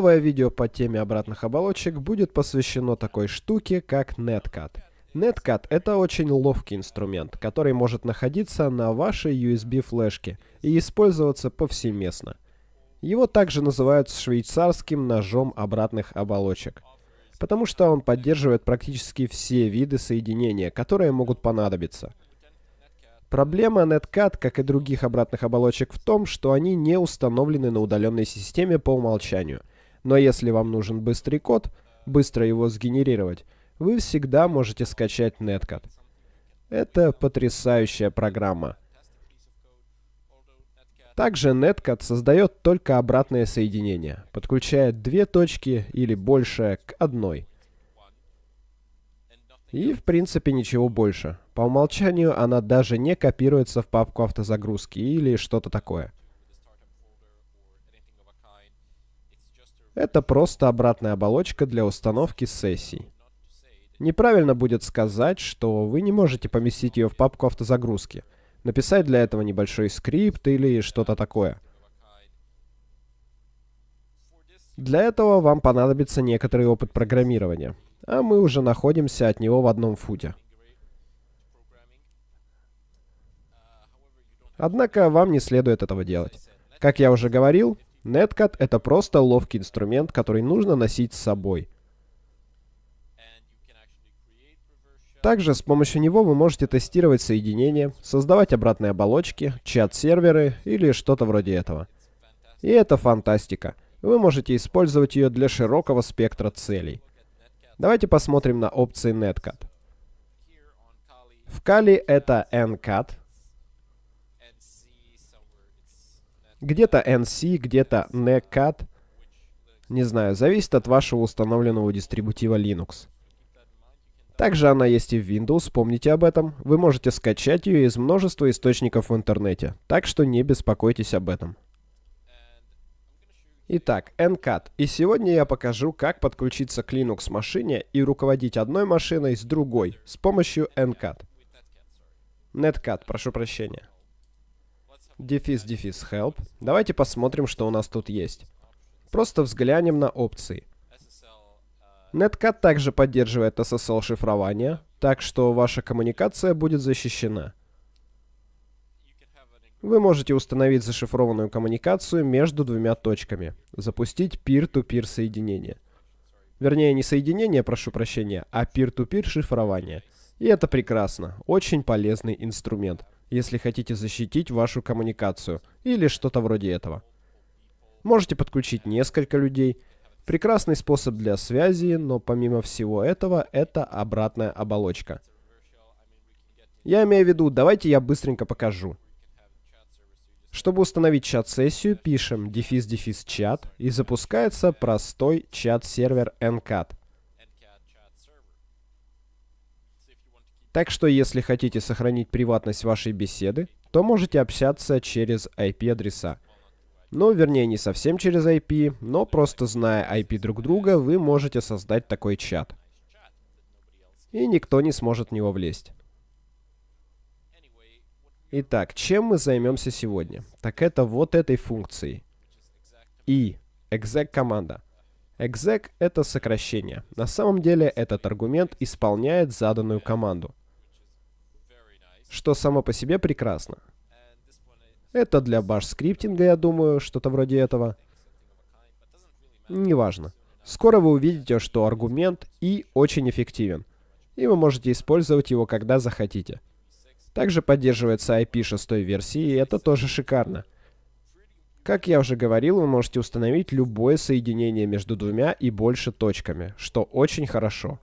Новое видео по теме обратных оболочек будет посвящено такой штуке, как Netcat. Netcat — это очень ловкий инструмент, который может находиться на вашей USB-флешке и использоваться повсеместно. Его также называют швейцарским ножом обратных оболочек, потому что он поддерживает практически все виды соединения, которые могут понадобиться. Проблема Netcat, как и других обратных оболочек, в том, что они не установлены на удаленной системе по умолчанию. Но если вам нужен быстрый код, быстро его сгенерировать, вы всегда можете скачать Netcat. Это потрясающая программа. Также Netcat создает только обратное соединение, подключает две точки или больше к одной. И в принципе ничего больше. По умолчанию она даже не копируется в папку автозагрузки или что-то такое. Это просто обратная оболочка для установки сессий. Неправильно будет сказать, что вы не можете поместить ее в папку автозагрузки, написать для этого небольшой скрипт или что-то такое. Для этого вам понадобится некоторый опыт программирования, а мы уже находимся от него в одном футе. Однако вам не следует этого делать. Как я уже говорил, Netcat — это просто ловкий инструмент, который нужно носить с собой — Также с помощью него вы можете тестировать соединения, создавать обратные оболочки, чат-серверы или что-то вроде этого. И это фантастика. Вы можете использовать ее для широкого спектра целей. Давайте посмотрим на опции Netcat. В Kali это NCAT. Где-то NC, где-то NECAT. Не знаю, зависит от вашего установленного дистрибутива Linux. Также она есть и в Windows, помните об этом. Вы можете скачать ее из множества источников в интернете, так что не беспокойтесь об этом. Итак, NCAT. И сегодня я покажу, как подключиться к Linux машине и руководить одной машиной с другой с помощью NCAT. Netcat, прошу прощения. Дефис, дефис, help. Давайте посмотрим, что у нас тут есть. Просто взглянем на опции. Netcat также поддерживает SSL-шифрование, так что ваша коммуникация будет защищена. Вы можете установить зашифрованную коммуникацию между двумя точками, запустить peer-to-peer -peer соединение. Вернее, не соединение, прошу прощения, а peer-to-peer -peer шифрование. И это прекрасно, очень полезный инструмент, если хотите защитить вашу коммуникацию или что-то вроде этого. Можете подключить несколько людей, Прекрасный способ для связи, но помимо всего этого, это обратная оболочка. Я имею в виду, давайте я быстренько покажу. Чтобы установить чат-сессию, пишем дефис-дефис чат и запускается простой чат-сервер NCAT. Так что, если хотите сохранить приватность вашей беседы, то можете общаться через IP-адреса. Ну, вернее, не совсем через IP, но просто зная IP друг друга, вы можете создать такой чат. И никто не сможет в него влезть. Итак, чем мы займемся сегодня? Так это вот этой функцией. И exec команда. Exec это сокращение. На самом деле этот аргумент исполняет заданную команду. Что само по себе прекрасно. Это для баш-скриптинга, я думаю, что-то вроде этого. Неважно. Скоро вы увидите, что аргумент и очень эффективен. И вы можете использовать его, когда захотите. Также поддерживается IP 6 версии, и это тоже шикарно. Как я уже говорил, вы можете установить любое соединение между двумя и больше точками, что очень хорошо.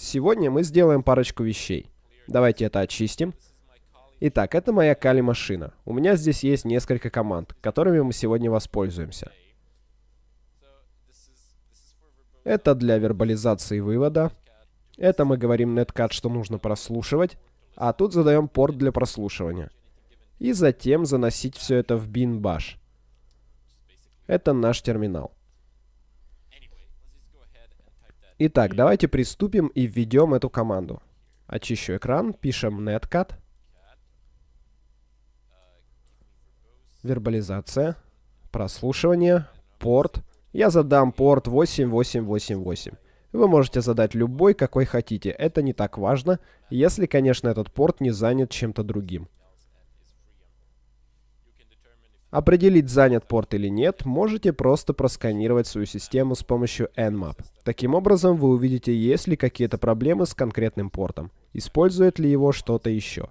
Сегодня мы сделаем парочку вещей. Давайте это очистим. Итак, это моя Кали-машина. У меня здесь есть несколько команд, которыми мы сегодня воспользуемся. Это для вербализации вывода. Это мы говорим netcat, что нужно прослушивать. А тут задаем порт для прослушивания. И затем заносить все это в bin bash. Это наш терминал. Итак, давайте приступим и введем эту команду. Очищу экран, пишем netcat. Вербализация. Прослушивание. Порт. Я задам порт 8888. Вы можете задать любой, какой хотите. Это не так важно, если, конечно, этот порт не занят чем-то другим. Определить, занят порт или нет, можете просто просканировать свою систему с помощью Nmap. Таким образом, вы увидите, есть ли какие-то проблемы с конкретным портом, использует ли его что-то еще.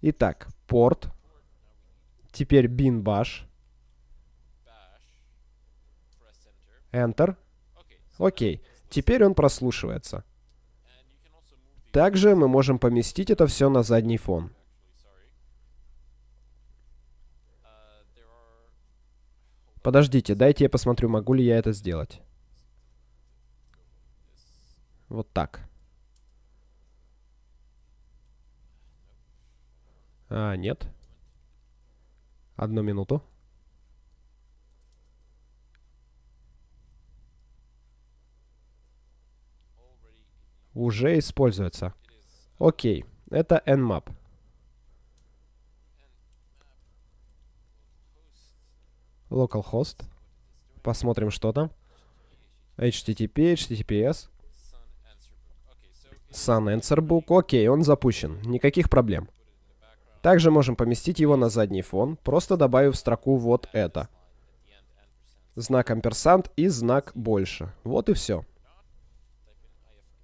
Итак, порт. Теперь bin bash. Enter. Окей. Теперь он прослушивается. Также мы можем поместить это все на задний фон. Подождите, дайте я посмотрю, могу ли я это сделать. Вот так. А, нет. Одну минуту. Уже используется. Окей, это Nmap. Localhost. Посмотрим, что там. HTTP, HTTPS. Sun Answer Book. Окей, он запущен. Никаких проблем. Также можем поместить его на задний фон, просто добавив в строку вот это. Знак амперсант и знак больше. Вот и все.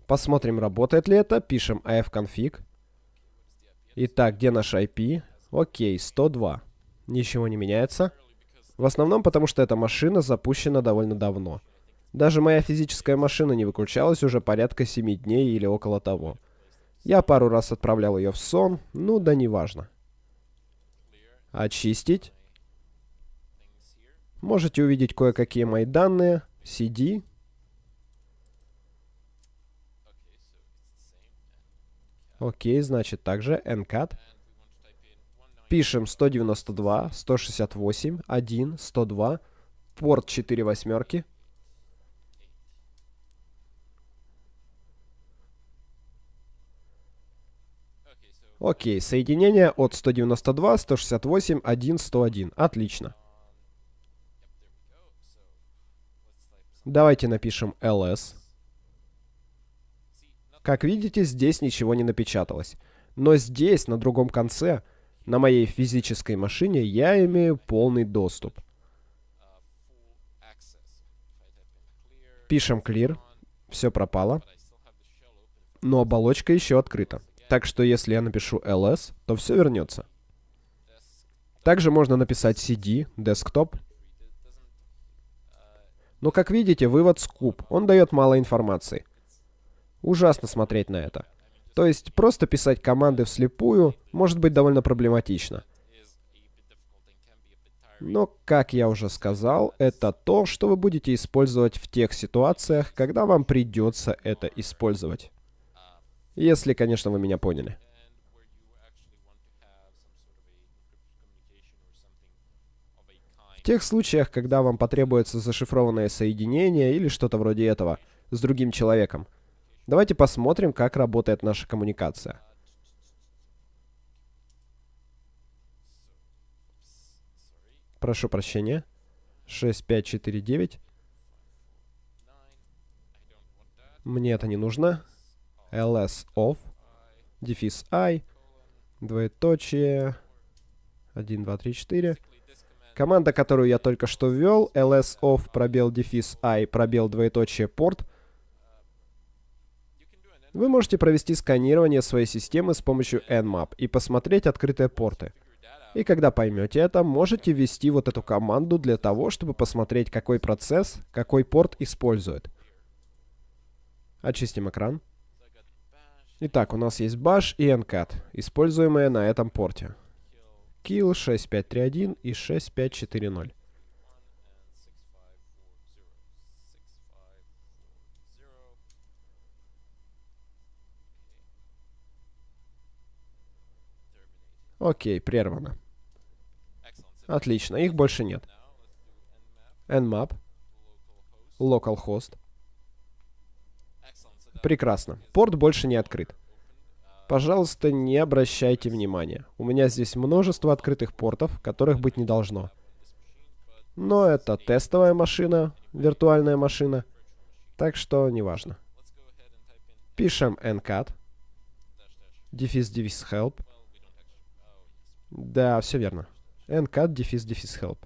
Посмотрим, работает ли это. Пишем ifconfig. Итак, где наш IP? Окей, 102. Ничего не меняется. В основном потому, что эта машина запущена довольно давно. Даже моя физическая машина не выключалась уже порядка 7 дней или около того. Я пару раз отправлял ее в сон, ну да неважно. Очистить. Можете увидеть кое-какие мои данные. CD. Окей, значит также NCAT. Пишем 192, 168, 1, 102, порт 4 восьмерки. Окей, соединение от 192, 168, 1, 101. Отлично. Давайте напишем ls. Как видите, здесь ничего не напечаталось. Но здесь, на другом конце, на моей физической машине я имею полный доступ. Пишем clear. Все пропало. Но оболочка еще открыта. Так что если я напишу ls, то все вернется. Также можно написать cd, desktop. Но как видите, вывод скуп. Он дает мало информации. Ужасно смотреть на это. То есть просто писать команды вслепую может быть довольно проблематично. Но, как я уже сказал, это то, что вы будете использовать в тех ситуациях, когда вам придется это использовать. Если, конечно, вы меня поняли. В тех случаях, когда вам потребуется зашифрованное соединение или что-то вроде этого с другим человеком, Давайте посмотрим, как работает наша коммуникация. Прошу прощения. 6549. Мне это не нужно. ls off. Дефис i. Двоеточие. 1, 2, 3, 4. Команда, которую я только что ввел. ls off пробел дефис i пробел двоеточие порт. Вы можете провести сканирование своей системы с помощью Nmap и посмотреть открытые порты. И когда поймете это, можете ввести вот эту команду для того, чтобы посмотреть, какой процесс, какой порт использует. Очистим экран. Итак, у нас есть bash и ncat, используемые на этом порте. Kill 6531 и 6540. Окей, прервано. Отлично, их больше нет. Nmap. Localhost. Прекрасно. Порт больше не открыт. Пожалуйста, не обращайте внимания. У меня здесь множество открытых портов, которых быть не должно. Но это тестовая машина, виртуальная машина, так что неважно. Пишем ncat, дефис дефис help. Да, все верно. ncat дефис дефис help.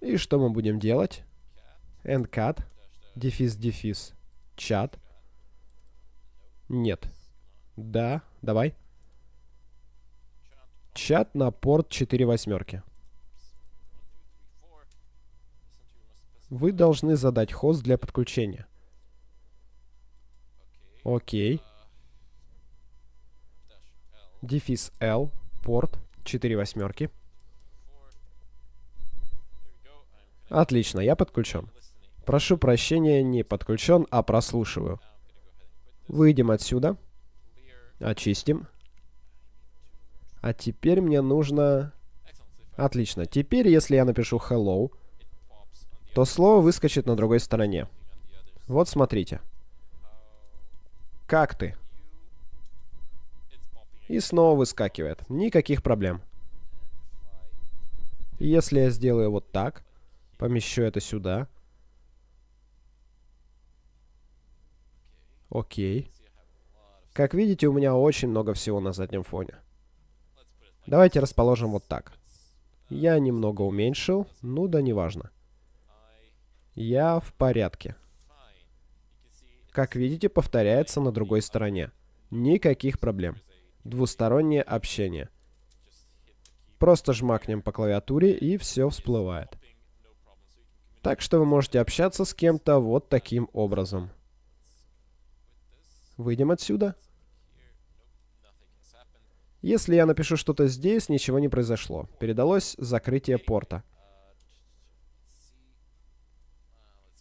И что мы будем делать? ncat дефис дефис чат. Нет. Да, давай. Чат на порт 4 восьмерки. Вы должны задать хост для подключения. Окей. Дефис L, порт 4 восьмерки. Отлично, я подключен. Прошу прощения, не подключен, а прослушиваю. Выйдем отсюда. Очистим. А теперь мне нужно... Отлично. Теперь, если я напишу hello, то слово выскочит на другой стороне. Вот смотрите. Как ты? И снова выскакивает. Никаких проблем. Если я сделаю вот так, помещу это сюда. Окей. Как видите, у меня очень много всего на заднем фоне. Давайте расположим вот так. Я немного уменьшил, ну да неважно. Я в порядке. Как видите, повторяется на другой стороне. Никаких проблем. Двустороннее общение. Просто жмакнем по клавиатуре и все всплывает. Так что вы можете общаться с кем-то вот таким образом. Выйдем отсюда. Если я напишу что-то здесь, ничего не произошло. Передалось закрытие порта.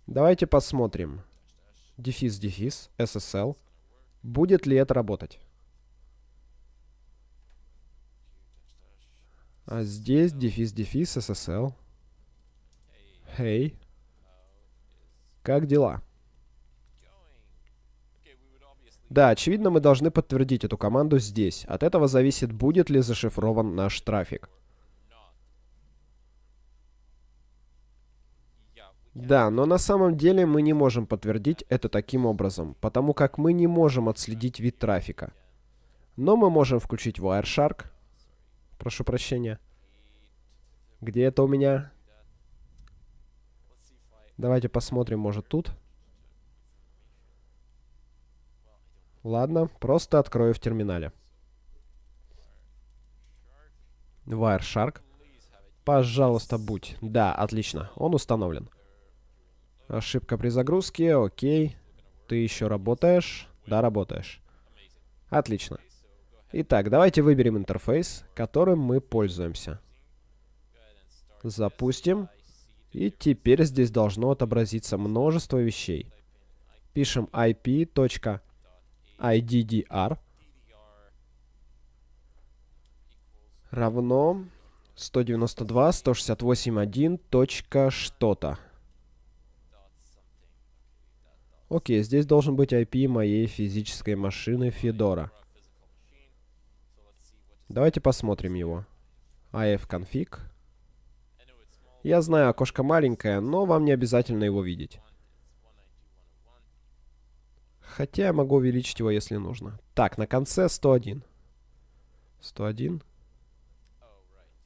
Давайте посмотрим. Дефис, дефис, SSL. Будет ли это работать? А здесь дефис, дефис, SSL. Hey. Как дела? Да, очевидно, мы должны подтвердить эту команду здесь. От этого зависит, будет ли зашифрован наш трафик. Да, но на самом деле мы не можем подтвердить это таким образом, потому как мы не можем отследить вид трафика. Но мы можем включить Wireshark. Прошу прощения. Где это у меня? Давайте посмотрим, может тут. Ладно, просто открою в терминале. Wireshark. Пожалуйста, будь. Да, отлично. Он установлен. Ошибка при загрузке. Окей. Ты еще работаешь? Да, работаешь. Отлично. Итак, давайте выберем интерфейс, которым мы пользуемся. Запустим. И теперь здесь должно отобразиться множество вещей. Пишем ip. IDDR равно 192.168.1 точка что-то. Окей, здесь должен быть IP моей физической машины Fedora. Давайте посмотрим его. ifconfig. Я знаю, окошко маленькое, но вам не обязательно его видеть. Хотя я могу увеличить его, если нужно. Так, на конце 101. 101.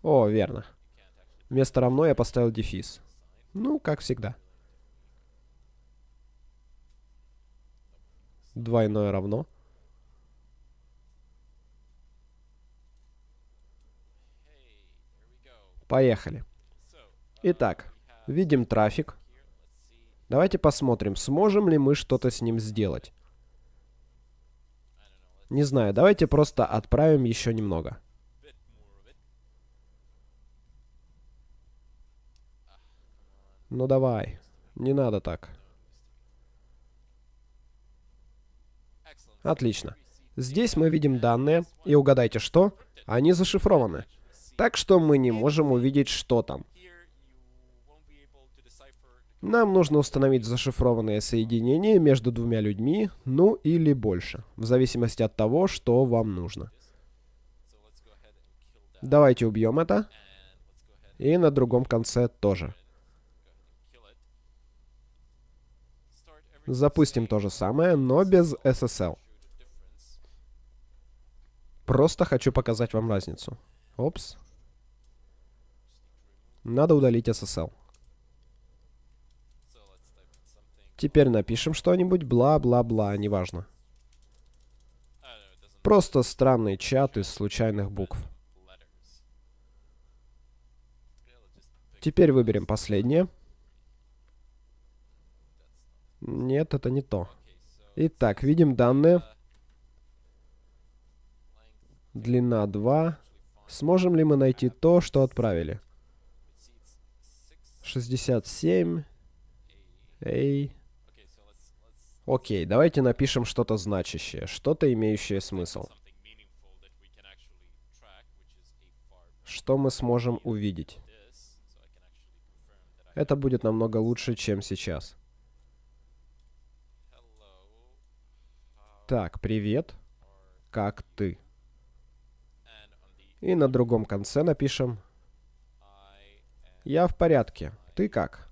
О, верно. Вместо равно я поставил дефис. Ну, как всегда. Двойное равно. Поехали. Итак, видим трафик. Давайте посмотрим, сможем ли мы что-то с ним сделать. Не знаю, давайте просто отправим еще немного. Ну давай, не надо так. Отлично. Здесь мы видим данные, и угадайте что? Они зашифрованы. Так что мы не можем увидеть, что там. Нам нужно установить зашифрованное соединение между двумя людьми, ну или больше, в зависимости от того, что вам нужно. Давайте убьем это. И на другом конце тоже. Запустим то же самое, но без SSL. Просто хочу показать вам разницу. Опс. Надо удалить SSL. Теперь напишем что-нибудь, бла-бла-бла, неважно. Просто странный чат из случайных букв. Теперь выберем последнее. Нет, это не то. Итак, видим данные. Длина 2. Сможем ли мы найти то, что отправили? 67. Эй. Окей, давайте напишем что-то значащее, что-то имеющее смысл. Что мы сможем увидеть? Это будет намного лучше, чем сейчас. Так, привет. Как ты? И на другом конце напишем «Я в порядке. Ты как?»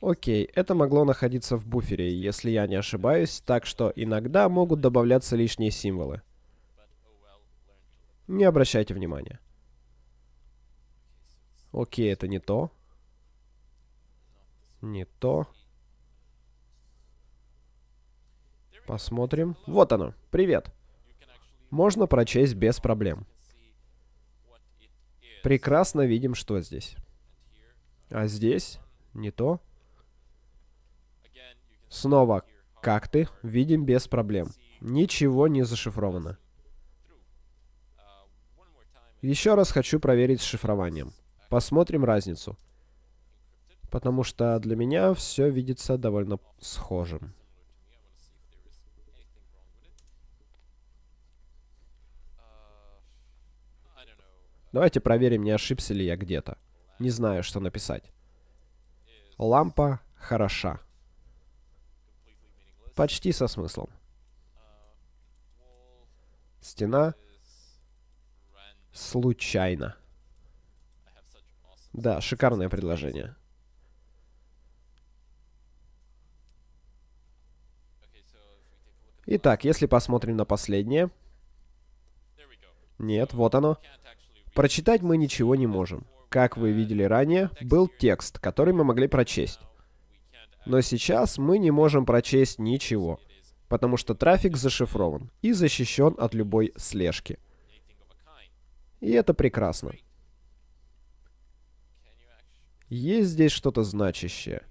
Окей, это могло находиться в буфере, если я не ошибаюсь, так что иногда могут добавляться лишние символы. Не обращайте внимания. Окей, это не то. Не то. Посмотрим. Вот оно. Привет. Можно прочесть без проблем. Прекрасно видим, что здесь. А здесь не то. Снова, как ты? Видим без проблем. Ничего не зашифровано. Еще раз хочу проверить с шифрованием. Посмотрим разницу. Потому что для меня все видится довольно схожим. Давайте проверим, не ошибся ли я где-то. Не знаю, что написать. Лампа хороша. Почти со смыслом. Стена случайно. Да, шикарное предложение. Итак, если посмотрим на последнее. Нет, вот оно. Прочитать мы ничего не можем. Как вы видели ранее, был текст, который мы могли прочесть. Но сейчас мы не можем прочесть ничего, потому что трафик зашифрован и защищен от любой слежки. И это прекрасно. Есть здесь что-то значащее.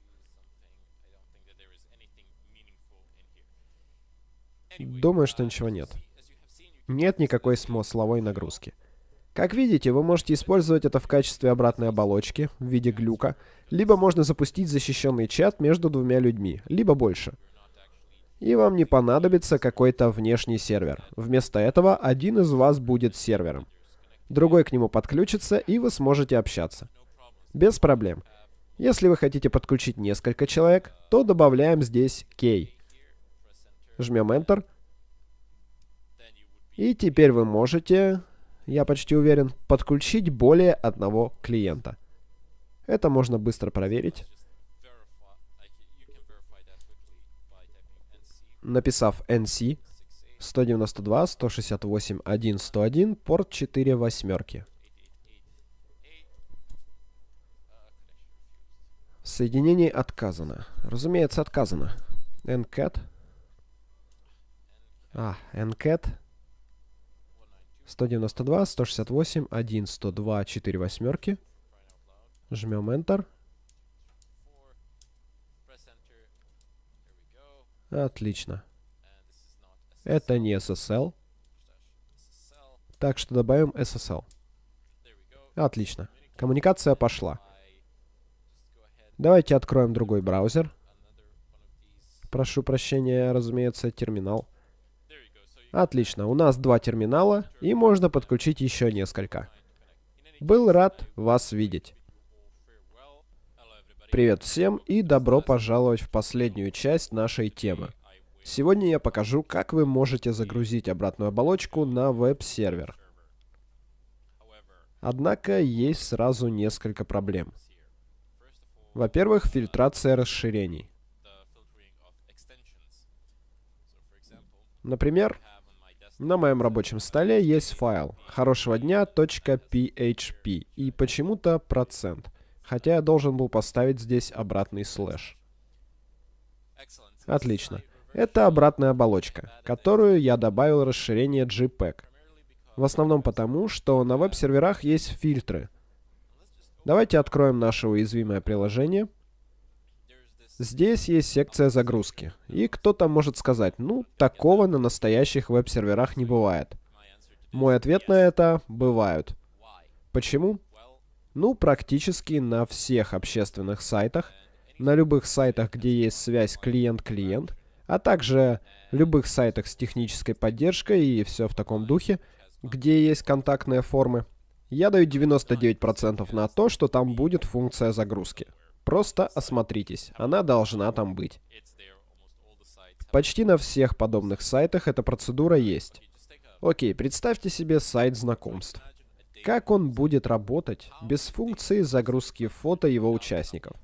Думаю, что ничего нет. Нет никакой смысловой нагрузки. Как видите, вы можете использовать это в качестве обратной оболочки в виде глюка, либо можно запустить защищенный чат между двумя людьми, либо больше. И вам не понадобится какой-то внешний сервер. Вместо этого один из вас будет сервером. Другой к нему подключится, и вы сможете общаться. Без проблем. Если вы хотите подключить несколько человек, то добавляем здесь key. Жмем Enter. И теперь вы можете, я почти уверен, подключить более одного клиента. Это можно быстро проверить. Написав nc 192 168 1 101 порт 4 восьмерки. Соединение отказано. Разумеется, отказано. ncat. А, ncat. 192, 168, 1, 102, 4 восьмерки. Жмем Enter. Отлично. Это не SSL. Так что добавим SSL. Отлично. Коммуникация пошла. Давайте откроем другой браузер. Прошу прощения, разумеется, терминал. Отлично, у нас два терминала, и можно подключить еще несколько. Был рад вас видеть. Привет всем и добро пожаловать в последнюю часть нашей темы. Сегодня я покажу, как вы можете загрузить обратную оболочку на веб-сервер. Однако есть сразу несколько проблем. Во-первых, фильтрация расширений. Например, на моем рабочем столе есть файл хорошего дня.php и почему-то процент, хотя я должен был поставить здесь обратный слэш. Отлично. Это обратная оболочка, которую я добавил расширение JPEG. В основном потому, что на веб-серверах есть фильтры. Давайте откроем наше уязвимое приложение — Здесь есть секция загрузки. И кто-то может сказать, ну, такого на настоящих веб-серверах не бывает. Мой ответ на это – бывают. Почему? Ну, практически на всех общественных сайтах, на любых сайтах, где есть связь клиент-клиент, а также любых сайтах с технической поддержкой и все в таком духе, где есть контактные формы, я даю 99% на то, что там будет функция загрузки. Просто осмотритесь, она должна там быть. Почти на всех подобных сайтах эта процедура есть. Окей, представьте себе сайт знакомств. Как он будет работать без функции загрузки фото его участников?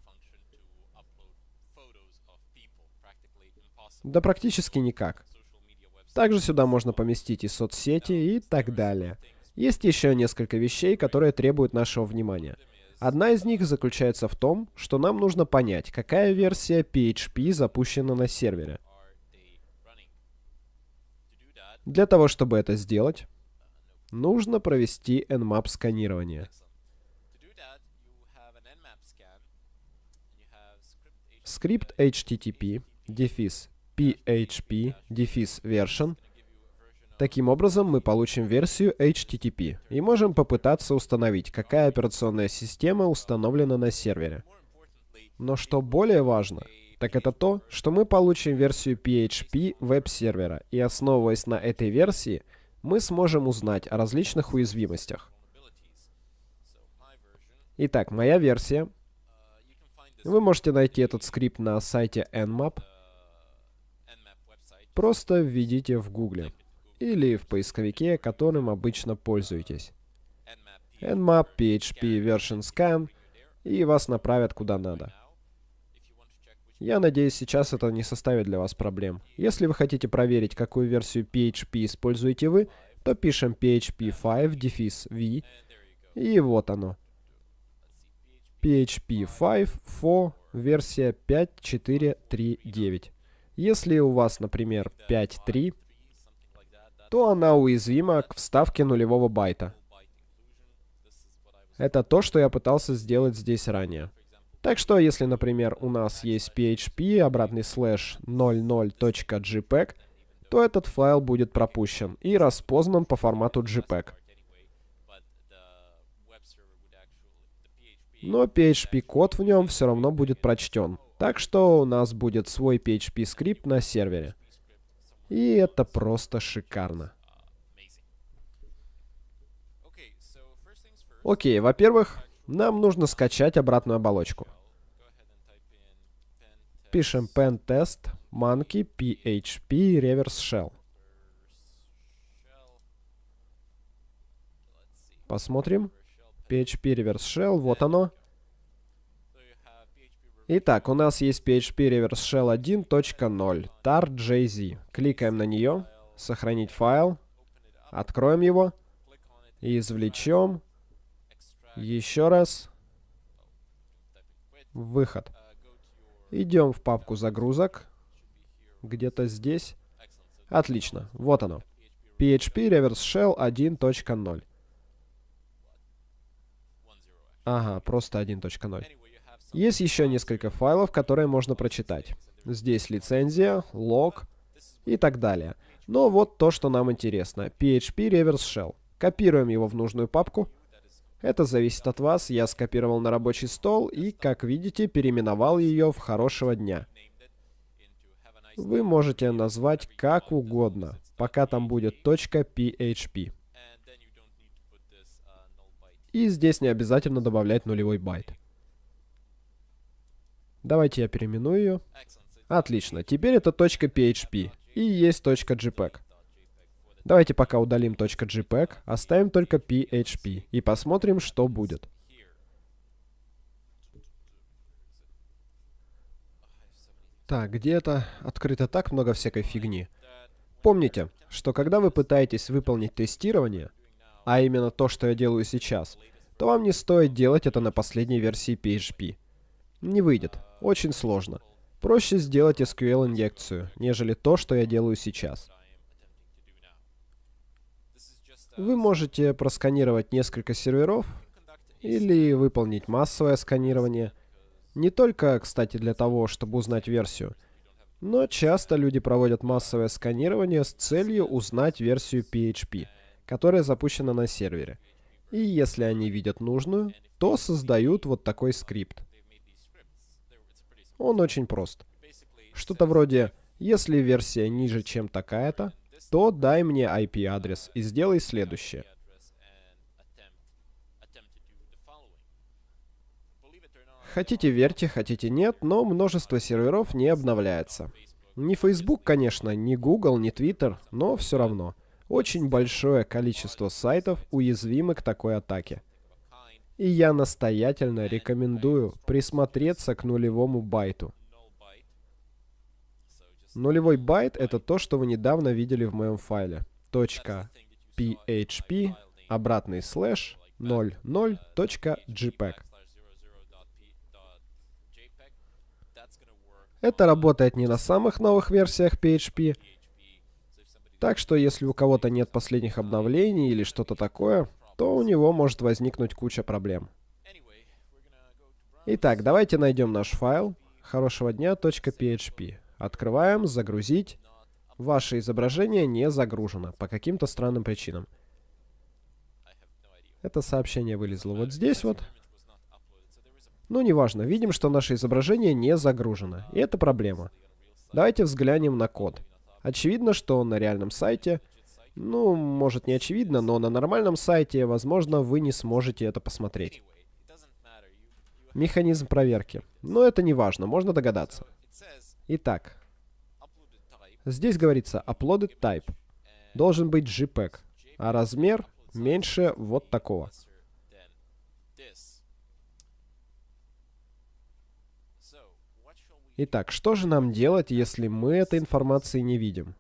Да практически никак. Также сюда можно поместить и соцсети и так далее. Есть еще несколько вещей, которые требуют нашего внимания. Одна из них заключается в том, что нам нужно понять, какая версия PHP запущена на сервере. Для того, чтобы это сделать, нужно провести Nmap сканирование. Скрипт HTTP, PHP, version — Таким образом, мы получим версию HTTP и можем попытаться установить, какая операционная система установлена на сервере. Но что более важно, так это то, что мы получим версию PHP веб-сервера, и основываясь на этой версии, мы сможем узнать о различных уязвимостях. Итак, моя версия. Вы можете найти этот скрипт на сайте Nmap. Просто введите в гугле или в поисковике, которым обычно пользуетесь. Nmap, PHP, Version Scan, и вас направят куда надо. Я надеюсь, сейчас это не составит для вас проблем. Если вы хотите проверить, какую версию PHP используете вы, то пишем PHP 5, дефис V, и вот оно. PHP 5 for версия 5.4.3.9. Если у вас, например, 5.3, то она уязвима к вставке нулевого байта. Это то, что я пытался сделать здесь ранее. Так что, если, например, у нас есть PHP, обратный слэш 00.jpg, то этот файл будет пропущен и распознан по формату JPEG. Но PHP-код в нем все равно будет прочтен. Так что у нас будет свой PHP-скрипт на сервере. И это просто шикарно. Окей, во-первых, нам нужно скачать обратную оболочку. Пишем pentest monkey php reverse shell. Посмотрим. PHP reverse shell, вот оно. Итак, у нас есть PHP Reverse Shell 1.0, tar.jz. Кликаем на нее, сохранить файл, откроем его, извлечем, еще раз, выход. Идем в папку загрузок, где-то здесь. Отлично, вот оно. PHP Reverse Shell 1.0. Ага, просто 1.0. Есть еще несколько файлов, которые можно прочитать. Здесь лицензия, лог и так далее. Но вот то, что нам интересно. PHP Reverse Shell. Копируем его в нужную папку. Это зависит от вас. Я скопировал на рабочий стол и, как видите, переименовал ее в «Хорошего дня». Вы можете назвать как угодно, пока там будет .php. И здесь не обязательно добавлять нулевой байт. Давайте я переименую ее. Отлично, теперь это .php и есть .jpeg. Давайте пока удалим .jpeg, оставим только PHP и посмотрим, что будет. Так, где-то открыто так много всякой фигни. Помните, что когда вы пытаетесь выполнить тестирование, а именно то, что я делаю сейчас, то вам не стоит делать это на последней версии PHP. Не выйдет. Очень сложно. Проще сделать SQL-инъекцию, нежели то, что я делаю сейчас. Вы можете просканировать несколько серверов или выполнить массовое сканирование. Не только, кстати, для того, чтобы узнать версию, но часто люди проводят массовое сканирование с целью узнать версию PHP, которая запущена на сервере. И если они видят нужную, то создают вот такой скрипт. Он очень прост. Что-то вроде, если версия ниже, чем такая-то, то дай мне IP-адрес и сделай следующее. Хотите верьте, хотите нет, но множество серверов не обновляется. Не Facebook, конечно, не Google, не Twitter, но все равно. Очень большое количество сайтов уязвимы к такой атаке. И я настоятельно рекомендую присмотреться к нулевому байту. Нулевой байт — это то, что вы недавно видели в моем файле. .php, обратный слэш, 00.jpg. Это работает не на самых новых версиях PHP, так что если у кого-то нет последних обновлений или что-то такое, то у него может возникнуть куча проблем. Итак, давайте найдем наш файл хорошего дня.php. Открываем, загрузить. Ваше изображение не загружено по каким-то странным причинам. Это сообщение вылезло вот здесь вот. Ну, неважно, видим, что наше изображение не загружено. И это проблема. Давайте взглянем на код. Очевидно, что на реальном сайте, ну, может не очевидно, но на нормальном сайте, возможно, вы не сможете это посмотреть. Механизм проверки. Но это не важно, можно догадаться. Итак, здесь говорится uploaded type. Должен быть JPEG, а размер меньше вот такого. Итак, что же нам делать, если мы этой информации не видим?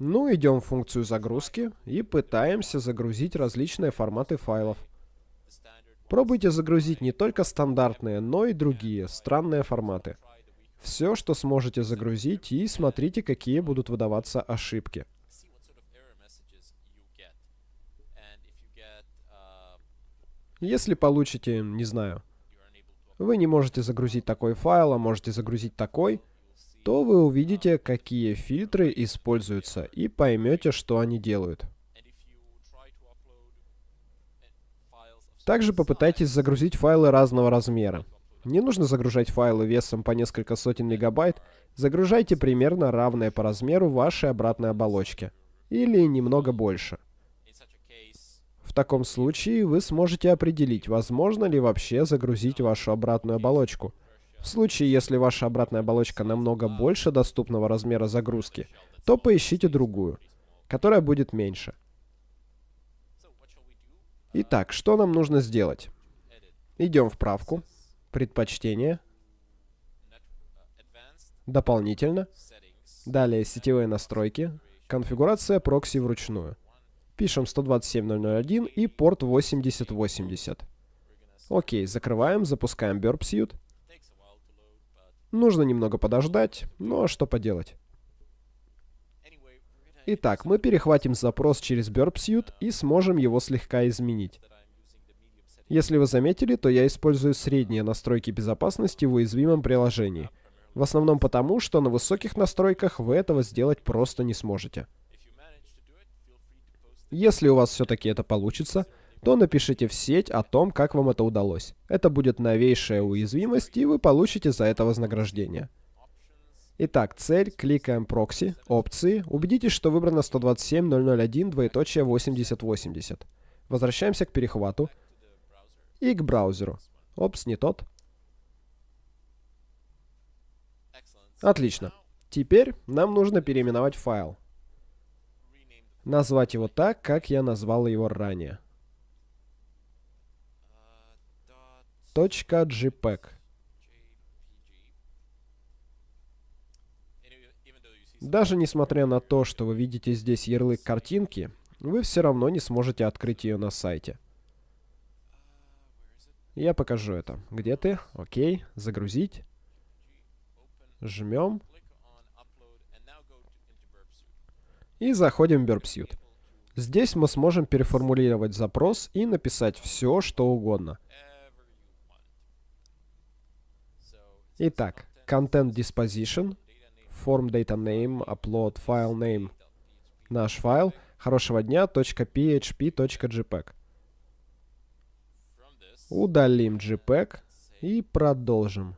Ну, идем в функцию загрузки и пытаемся загрузить различные форматы файлов. Пробуйте загрузить не только стандартные, но и другие, странные форматы. Все, что сможете загрузить, и смотрите, какие будут выдаваться ошибки. Если получите, не знаю, вы не можете загрузить такой файл, а можете загрузить такой, то вы увидите, какие фильтры используются, и поймете, что они делают. Также попытайтесь загрузить файлы разного размера. Не нужно загружать файлы весом по несколько сотен мегабайт, загружайте примерно равные по размеру вашей обратной оболочки. Или немного больше. В таком случае вы сможете определить, возможно ли вообще загрузить вашу обратную оболочку. В случае, если ваша обратная оболочка намного больше доступного размера загрузки, то поищите другую, которая будет меньше. Итак, что нам нужно сделать? Идем в правку, предпочтения, дополнительно, далее сетевые настройки, конфигурация прокси вручную. Пишем 127.0.0.1 и порт 8080. Окей, закрываем, запускаем Burp Suite. Нужно немного подождать, но что поделать. Итак, мы перехватим запрос через Burp Suite и сможем его слегка изменить. Если вы заметили, то я использую средние настройки безопасности в уязвимом приложении. В основном потому, что на высоких настройках вы этого сделать просто не сможете. Если у вас все-таки это получится, то напишите в сеть о том, как вам это удалось. Это будет новейшая уязвимость, и вы получите за это вознаграждение. Итак, цель, кликаем прокси, опции, убедитесь, что выбрано 127.001, двоеточие 8080. Возвращаемся к перехвату и к браузеру. Опс, не тот. Отлично. Теперь нам нужно переименовать файл. Назвать его так, как я назвал его ранее. .jpeg. Даже несмотря на то, что вы видите здесь ярлык картинки, вы все равно не сможете открыть ее на сайте. Я покажу это. Где ты? Окей. Загрузить. Жмем. И заходим в Burpsuit. Здесь мы сможем переформулировать запрос и написать все, что угодно. Итак, Content Disposition, Form Data Name, Upload File Name. Наш файл хорошего дня .php.jpg. Удалим JPEG и продолжим.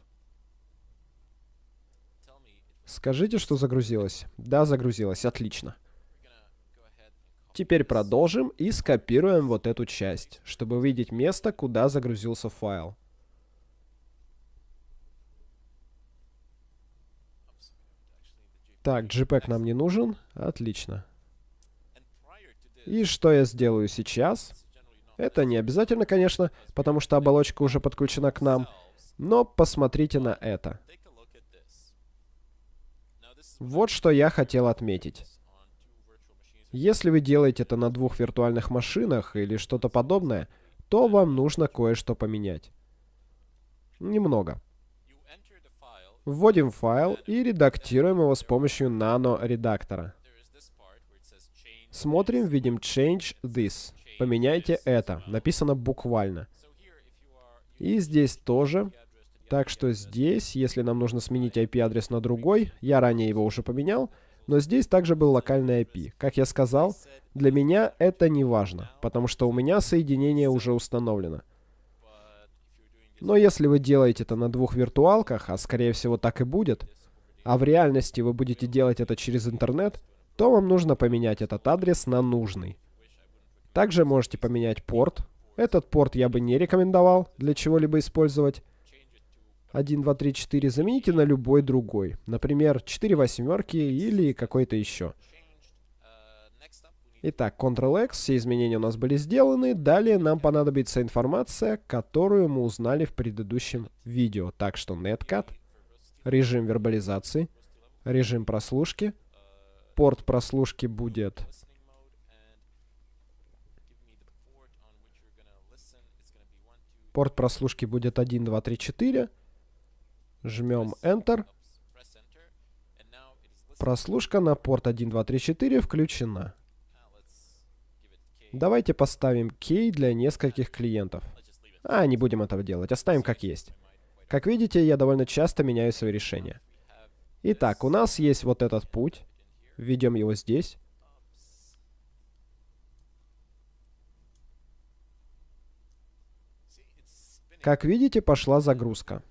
Скажите, что загрузилось. Да, загрузилось. Отлично. Теперь продолжим и скопируем вот эту часть, чтобы увидеть место, куда загрузился файл. Так, JPEG нам не нужен. Отлично. И что я сделаю сейчас? Это не обязательно, конечно, потому что оболочка уже подключена к нам. Но посмотрите на это. Вот что я хотел отметить. Если вы делаете это на двух виртуальных машинах или что-то подобное, то вам нужно кое-что поменять. Немного. Вводим файл и редактируем его с помощью нано-редактора. Смотрим, видим change this. Поменяйте это. Написано буквально. И здесь тоже. Так что здесь, если нам нужно сменить IP-адрес на другой, я ранее его уже поменял, но здесь также был локальный IP. Как я сказал, для меня это не важно, потому что у меня соединение уже установлено. Но если вы делаете это на двух виртуалках, а скорее всего так и будет, а в реальности вы будете делать это через интернет, то вам нужно поменять этот адрес на нужный. Также можете поменять порт. Этот порт я бы не рекомендовал для чего-либо использовать. 1, 2, 3, 4 замените на любой другой. Например, 4 восьмерки или какой-то еще. Итак, Ctrl-X, все изменения у нас были сделаны. Далее нам понадобится информация, которую мы узнали в предыдущем видео. Так что netcat, режим вербализации, режим прослушки. Порт прослушки будет... Порт прослушки будет 1, 2, 3, 4. Жмем Enter. Прослушка на порт 1, 2, 3, 4 включена. Давайте поставим key для нескольких клиентов. А, не будем этого делать, оставим как есть. Как видите, я довольно часто меняю свои решения. Итак, у нас есть вот этот путь. Введем его здесь. Как видите, пошла загрузка.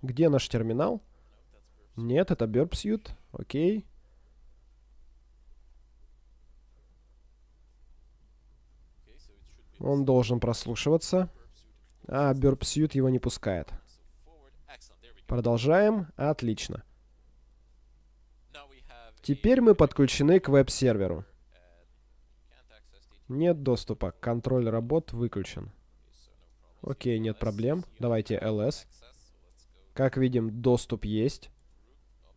Где наш терминал? Нет, это Burpsuit. Окей. Он должен прослушиваться. А Burpsuit его не пускает. Продолжаем. Отлично. Теперь мы подключены к веб-серверу. Нет доступа. Контроль работ выключен. Окей, нет проблем. Давайте ls. Как видим, доступ есть.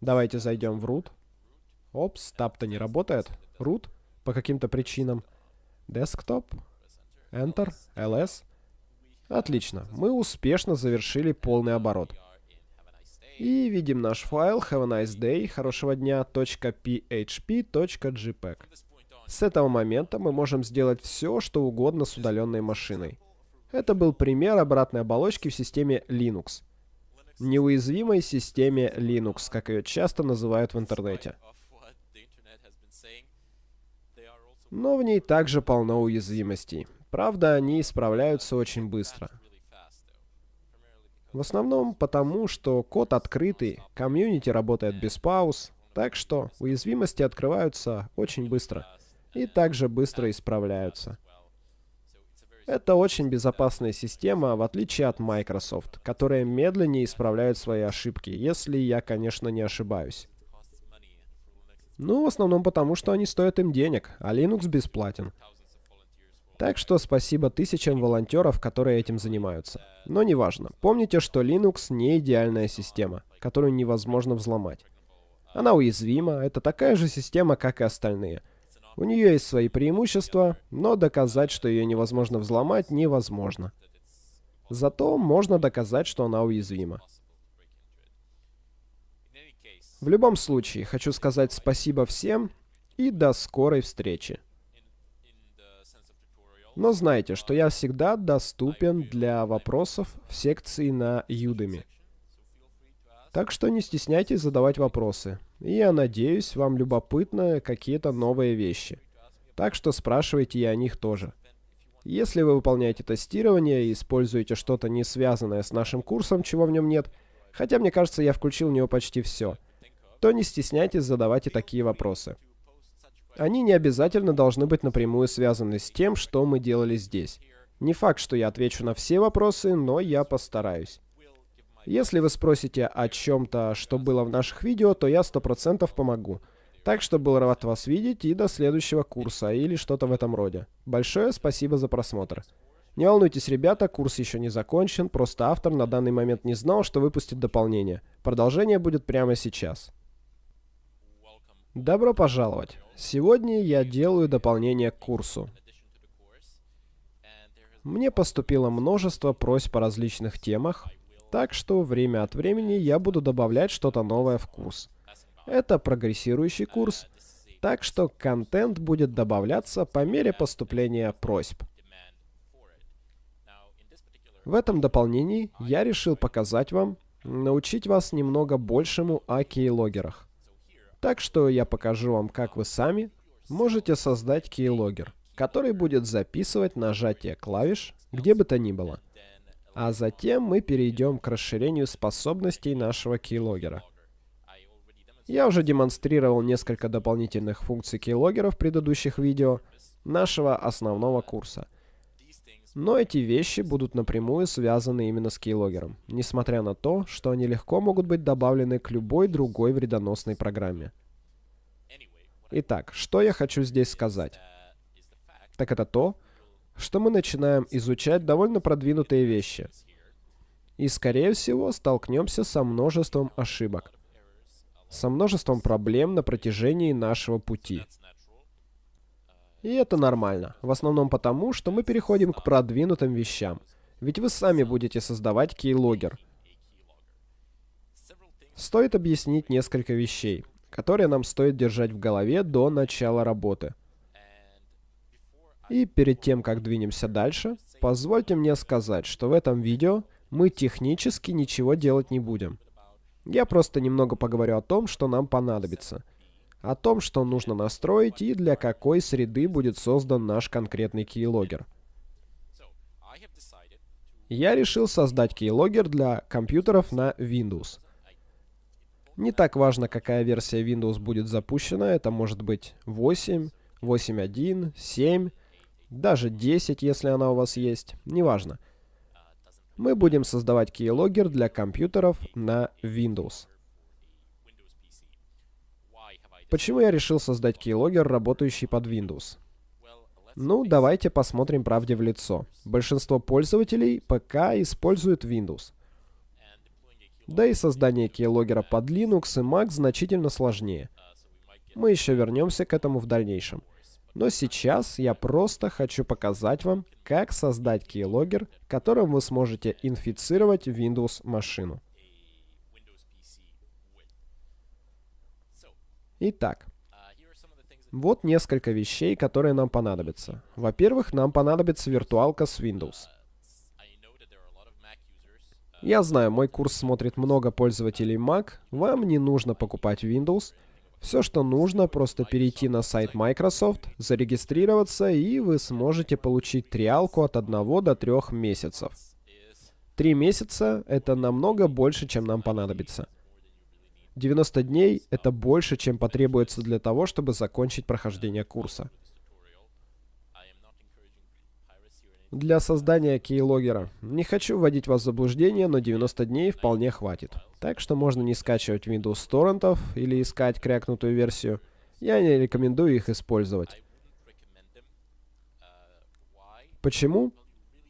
Давайте зайдем в root. Опс, тап-то не работает. Root по каким-то причинам. Desktop. Enter. ls. Отлично. Мы успешно завершили полный оборот. И видим наш файл have a nice day, хорошего дня, .php.jpg. С этого момента мы можем сделать все, что угодно с удаленной машиной. Это был пример обратной оболочки в системе Linux неуязвимой системе Linux, как ее часто называют в интернете. Но в ней также полно уязвимостей. Правда, они исправляются очень быстро. В основном потому, что код открытый, комьюнити работает без пауз, так что уязвимости открываются очень быстро и также быстро исправляются. Это очень безопасная система, в отличие от Microsoft, которая медленнее исправляет свои ошибки, если я, конечно, не ошибаюсь. Ну, в основном потому, что они стоят им денег, а Linux бесплатен. Так что спасибо тысячам волонтеров, которые этим занимаются. Но неважно. Помните, что Linux не идеальная система, которую невозможно взломать. Она уязвима, это такая же система, как и остальные. У нее есть свои преимущества, но доказать, что ее невозможно взломать, невозможно. Зато можно доказать, что она уязвима. В любом случае, хочу сказать спасибо всем и до скорой встречи. Но знайте, что я всегда доступен для вопросов в секции на Udemy. Так что не стесняйтесь задавать вопросы. И я надеюсь, вам любопытны какие-то новые вещи. Так что спрашивайте и о них тоже. Если вы выполняете тестирование и используете что-то не связанное с нашим курсом, чего в нем нет, хотя мне кажется, я включил в него почти все, то не стесняйтесь задавать и такие вопросы. Они не обязательно должны быть напрямую связаны с тем, что мы делали здесь. Не факт, что я отвечу на все вопросы, но я постараюсь. Если вы спросите о чем-то, что было в наших видео, то я 100% помогу. Так что был рад вас видеть и до следующего курса или что-то в этом роде. Большое спасибо за просмотр. Не волнуйтесь, ребята, курс еще не закончен, просто автор на данный момент не знал, что выпустит дополнение. Продолжение будет прямо сейчас. Добро пожаловать! Сегодня я делаю дополнение к курсу. Мне поступило множество просьб по различных темах, так что время от времени я буду добавлять что-то новое в курс. Это прогрессирующий курс, так что контент будет добавляться по мере поступления просьб. В этом дополнении я решил показать вам, научить вас немного большему о кейлогерах. Так что я покажу вам, как вы сами можете создать keylogger, который будет записывать нажатие клавиш где бы то ни было. А затем мы перейдем к расширению способностей нашего keylogger. Я уже демонстрировал несколько дополнительных функций keylogger в предыдущих видео нашего основного курса. Но эти вещи будут напрямую связаны именно с keylogger, несмотря на то, что они легко могут быть добавлены к любой другой вредоносной программе. Итак, что я хочу здесь сказать? Так это то, что мы начинаем изучать довольно продвинутые вещи. И, скорее всего, столкнемся со множеством ошибок. Со множеством проблем на протяжении нашего пути. И это нормально. В основном потому, что мы переходим к продвинутым вещам. Ведь вы сами будете создавать keylogger. Стоит объяснить несколько вещей, которые нам стоит держать в голове до начала работы. И перед тем, как двинемся дальше, позвольте мне сказать, что в этом видео мы технически ничего делать не будем. Я просто немного поговорю о том, что нам понадобится – о том, что нужно настроить и для какой среды будет создан наш конкретный keylogger. Я решил создать keylogger для компьютеров на Windows. Не так важно, какая версия Windows будет запущена, это может быть 8, 8.1, 7, даже 10, если она у вас есть, неважно. Мы будем создавать keylogger для компьютеров на Windows. Почему я решил создать keylogger, работающий под Windows? Ну, давайте посмотрим правде в лицо. Большинство пользователей ПК используют Windows. Да и создание keylogger под Linux и Mac значительно сложнее. Мы еще вернемся к этому в дальнейшем. Но сейчас я просто хочу показать вам, как создать keylogger, которым вы сможете инфицировать Windows машину. Итак, вот несколько вещей, которые нам понадобятся. Во-первых, нам понадобится виртуалка с Windows. Я знаю, мой курс смотрит много пользователей Mac. Вам не нужно покупать Windows. Все, что нужно, просто перейти на сайт Microsoft, зарегистрироваться, и вы сможете получить триалку от 1 до 3 месяцев. Три месяца — это намного больше, чем нам понадобится. 90 дней — это больше, чем потребуется для того, чтобы закончить прохождение курса. Для создания кейлогера. Не хочу вводить вас в заблуждение, но 90 дней вполне хватит. Так что можно не скачивать Windows с торрентов или искать крякнутую версию. Я не рекомендую их использовать. Почему?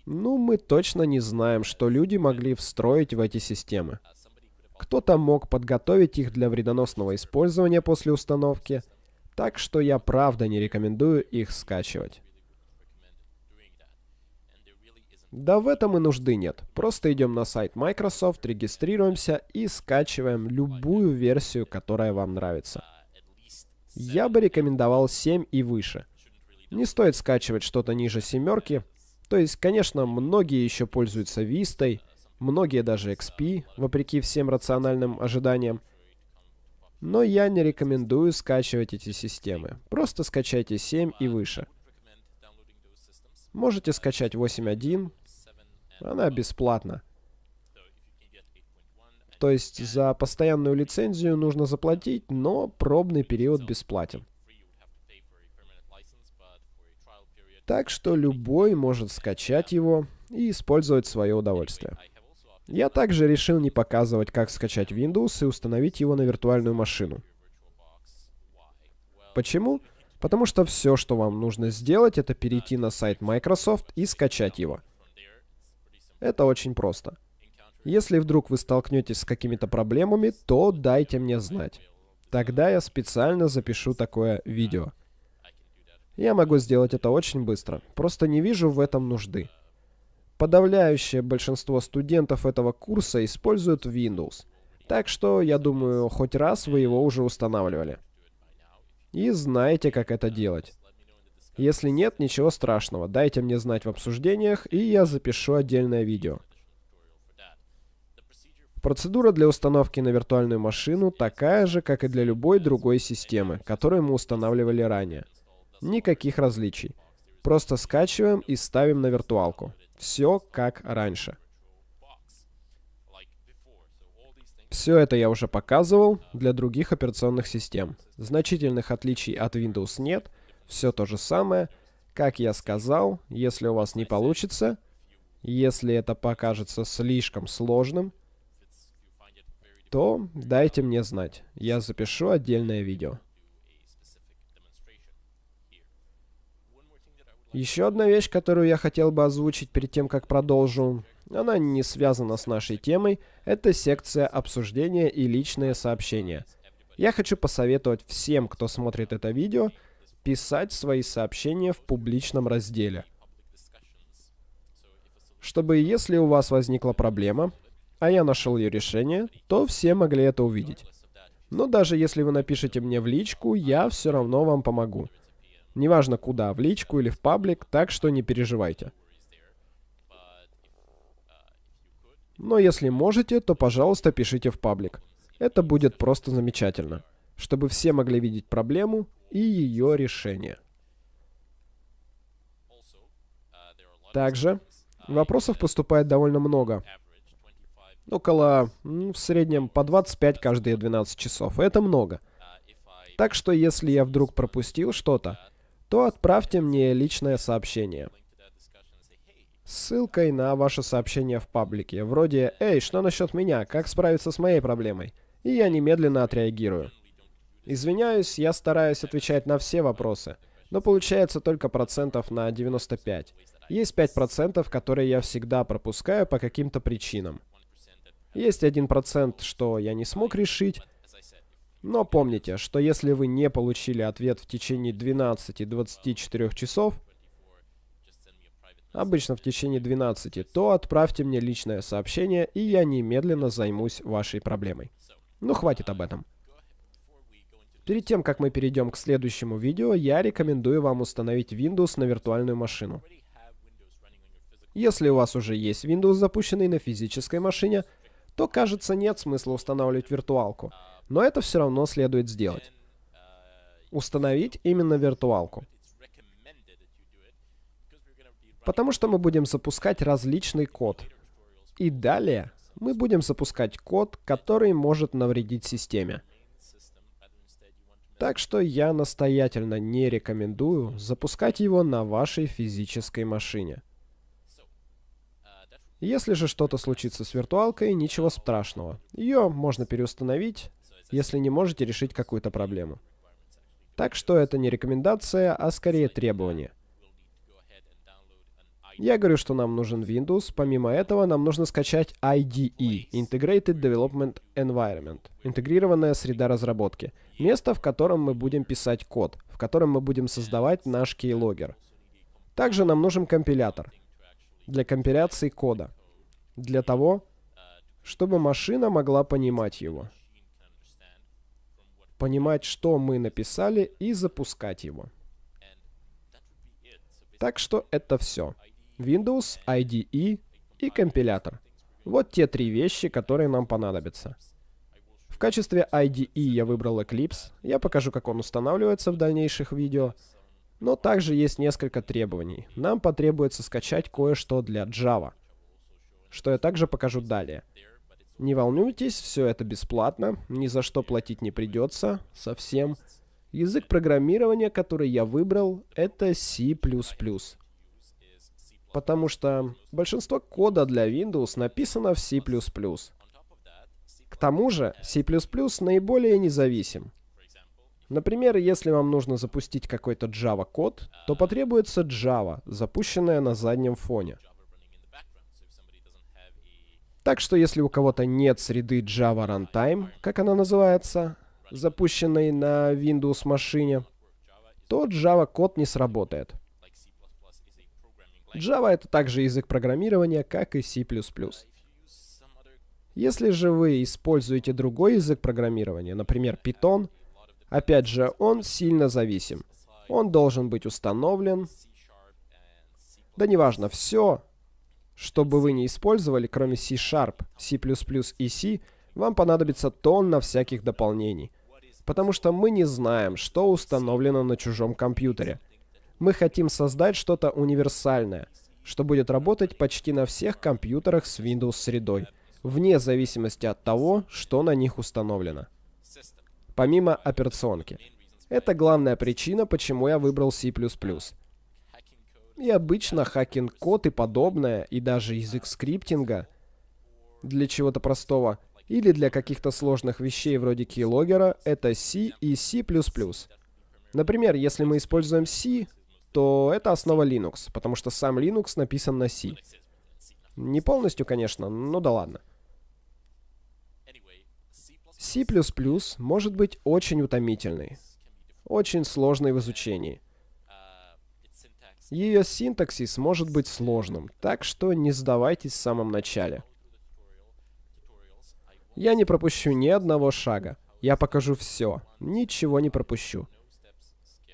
Ну, мы точно не знаем, что люди могли встроить в эти системы. Кто-то мог подготовить их для вредоносного использования после установки, так что я правда не рекомендую их скачивать. Да в этом и нужды нет. Просто идем на сайт Microsoft, регистрируемся и скачиваем любую версию, которая вам нравится. Я бы рекомендовал 7 и выше. Не стоит скачивать что-то ниже семерки. То есть, конечно, многие еще пользуются Vista, многие даже XP, вопреки всем рациональным ожиданиям. Но я не рекомендую скачивать эти системы. Просто скачайте 7 и выше. Можете скачать 8.1. Она бесплатна. То есть за постоянную лицензию нужно заплатить, но пробный период бесплатен. Так что любой может скачать его и использовать в свое удовольствие. Я также решил не показывать, как скачать Windows и установить его на виртуальную машину. Почему? Потому что все, что вам нужно сделать, это перейти на сайт Microsoft и скачать его. Это очень просто. Если вдруг вы столкнетесь с какими-то проблемами, то дайте мне знать. Тогда я специально запишу такое видео. Я могу сделать это очень быстро. Просто не вижу в этом нужды. Подавляющее большинство студентов этого курса используют Windows. Так что, я думаю, хоть раз вы его уже устанавливали. И знаете, как это делать. Если нет, ничего страшного. Дайте мне знать в обсуждениях, и я запишу отдельное видео. Процедура для установки на виртуальную машину такая же, как и для любой другой системы, которую мы устанавливали ранее. Никаких различий. Просто скачиваем и ставим на виртуалку. Все как раньше. Все это я уже показывал для других операционных систем. Значительных отличий от Windows нет. Все то же самое. Как я сказал, если у вас не получится, если это покажется слишком сложным, то дайте мне знать. Я запишу отдельное видео. Еще одна вещь, которую я хотел бы озвучить перед тем, как продолжу, она не связана с нашей темой, это секция обсуждения и личные сообщения. Я хочу посоветовать всем, кто смотрит это видео, писать свои сообщения в публичном разделе. Чтобы если у вас возникла проблема, а я нашел ее решение, то все могли это увидеть. Но даже если вы напишите мне в личку, я все равно вам помогу. Неважно куда, в личку или в паблик, так что не переживайте. Но если можете, то, пожалуйста, пишите в паблик. Это будет просто замечательно, чтобы все могли видеть проблему и ее решение. Также вопросов поступает довольно много. Около, ну, в среднем, по 25 каждые 12 часов. Это много. Так что, если я вдруг пропустил что-то, то отправьте мне личное сообщение. Ссылкой на ваше сообщение в паблике, вроде «Эй, что насчет меня? Как справиться с моей проблемой?» И я немедленно отреагирую. Извиняюсь, я стараюсь отвечать на все вопросы, но получается только процентов на 95. Есть 5%, которые я всегда пропускаю по каким-то причинам. Есть 1%, что я не смог решить, но помните, что если вы не получили ответ в течение 12-24 часов, обычно в течение 12, то отправьте мне личное сообщение, и я немедленно займусь вашей проблемой. Ну, хватит об этом. Перед тем, как мы перейдем к следующему видео, я рекомендую вам установить Windows на виртуальную машину. Если у вас уже есть Windows, запущенный на физической машине, то, кажется, нет смысла устанавливать виртуалку. Но это все равно следует сделать. Установить именно виртуалку. Потому что мы будем запускать различный код. И далее мы будем запускать код, который может навредить системе. Так что я настоятельно не рекомендую запускать его на вашей физической машине. Если же что-то случится с виртуалкой, ничего страшного. Ее можно переустановить, если не можете решить какую-то проблему. Так что это не рекомендация, а скорее требование. Я говорю, что нам нужен Windows. Помимо этого, нам нужно скачать IDE, Integrated Development Environment, интегрированная среда разработки. Место, в котором мы будем писать код, в котором мы будем создавать наш keylogger. Также нам нужен компилятор для компиляции кода. Для того, чтобы машина могла понимать его. Понимать, что мы написали, и запускать его. Так что это все. Windows, IDE и компилятор. Вот те три вещи, которые нам понадобятся. В качестве IDE я выбрал Eclipse. Я покажу, как он устанавливается в дальнейших видео. Но также есть несколько требований. Нам потребуется скачать кое-что для Java, что я также покажу далее. Не волнуйтесь, все это бесплатно, ни за что платить не придется, совсем. Язык программирования, который я выбрал, это C++ потому что большинство кода для Windows написано в C++. К тому же, C++ наиболее независим. Например, если вам нужно запустить какой-то Java-код, то потребуется Java, запущенная на заднем фоне. Так что если у кого-то нет среды Java Runtime, как она называется, запущенной на Windows машине, то Java-код не сработает. Java — это также язык программирования, как и C++. Если же вы используете другой язык программирования, например, Python, опять же, он сильно зависим. Он должен быть установлен. Да неважно, все, что бы вы не использовали, кроме C-Sharp, C++ и C, вам понадобится тонна всяких дополнений. Потому что мы не знаем, что установлено на чужом компьютере — мы хотим создать что-то универсальное, что будет работать почти на всех компьютерах с Windows средой, вне зависимости от того, что на них установлено. Помимо операционки. Это главная причина, почему я выбрал C++. И обычно hacking-код и подобное, и даже язык скриптинга для чего-то простого, или для каких-то сложных вещей вроде keylogger, это C и C++. Например, если мы используем C, то это основа Linux, потому что сам Linux написан на C. Не полностью, конечно, но да ладно. C++ может быть очень утомительной, очень сложной в изучении. Ее синтаксис может быть сложным, так что не сдавайтесь в самом начале. Я не пропущу ни одного шага. Я покажу все, ничего не пропущу.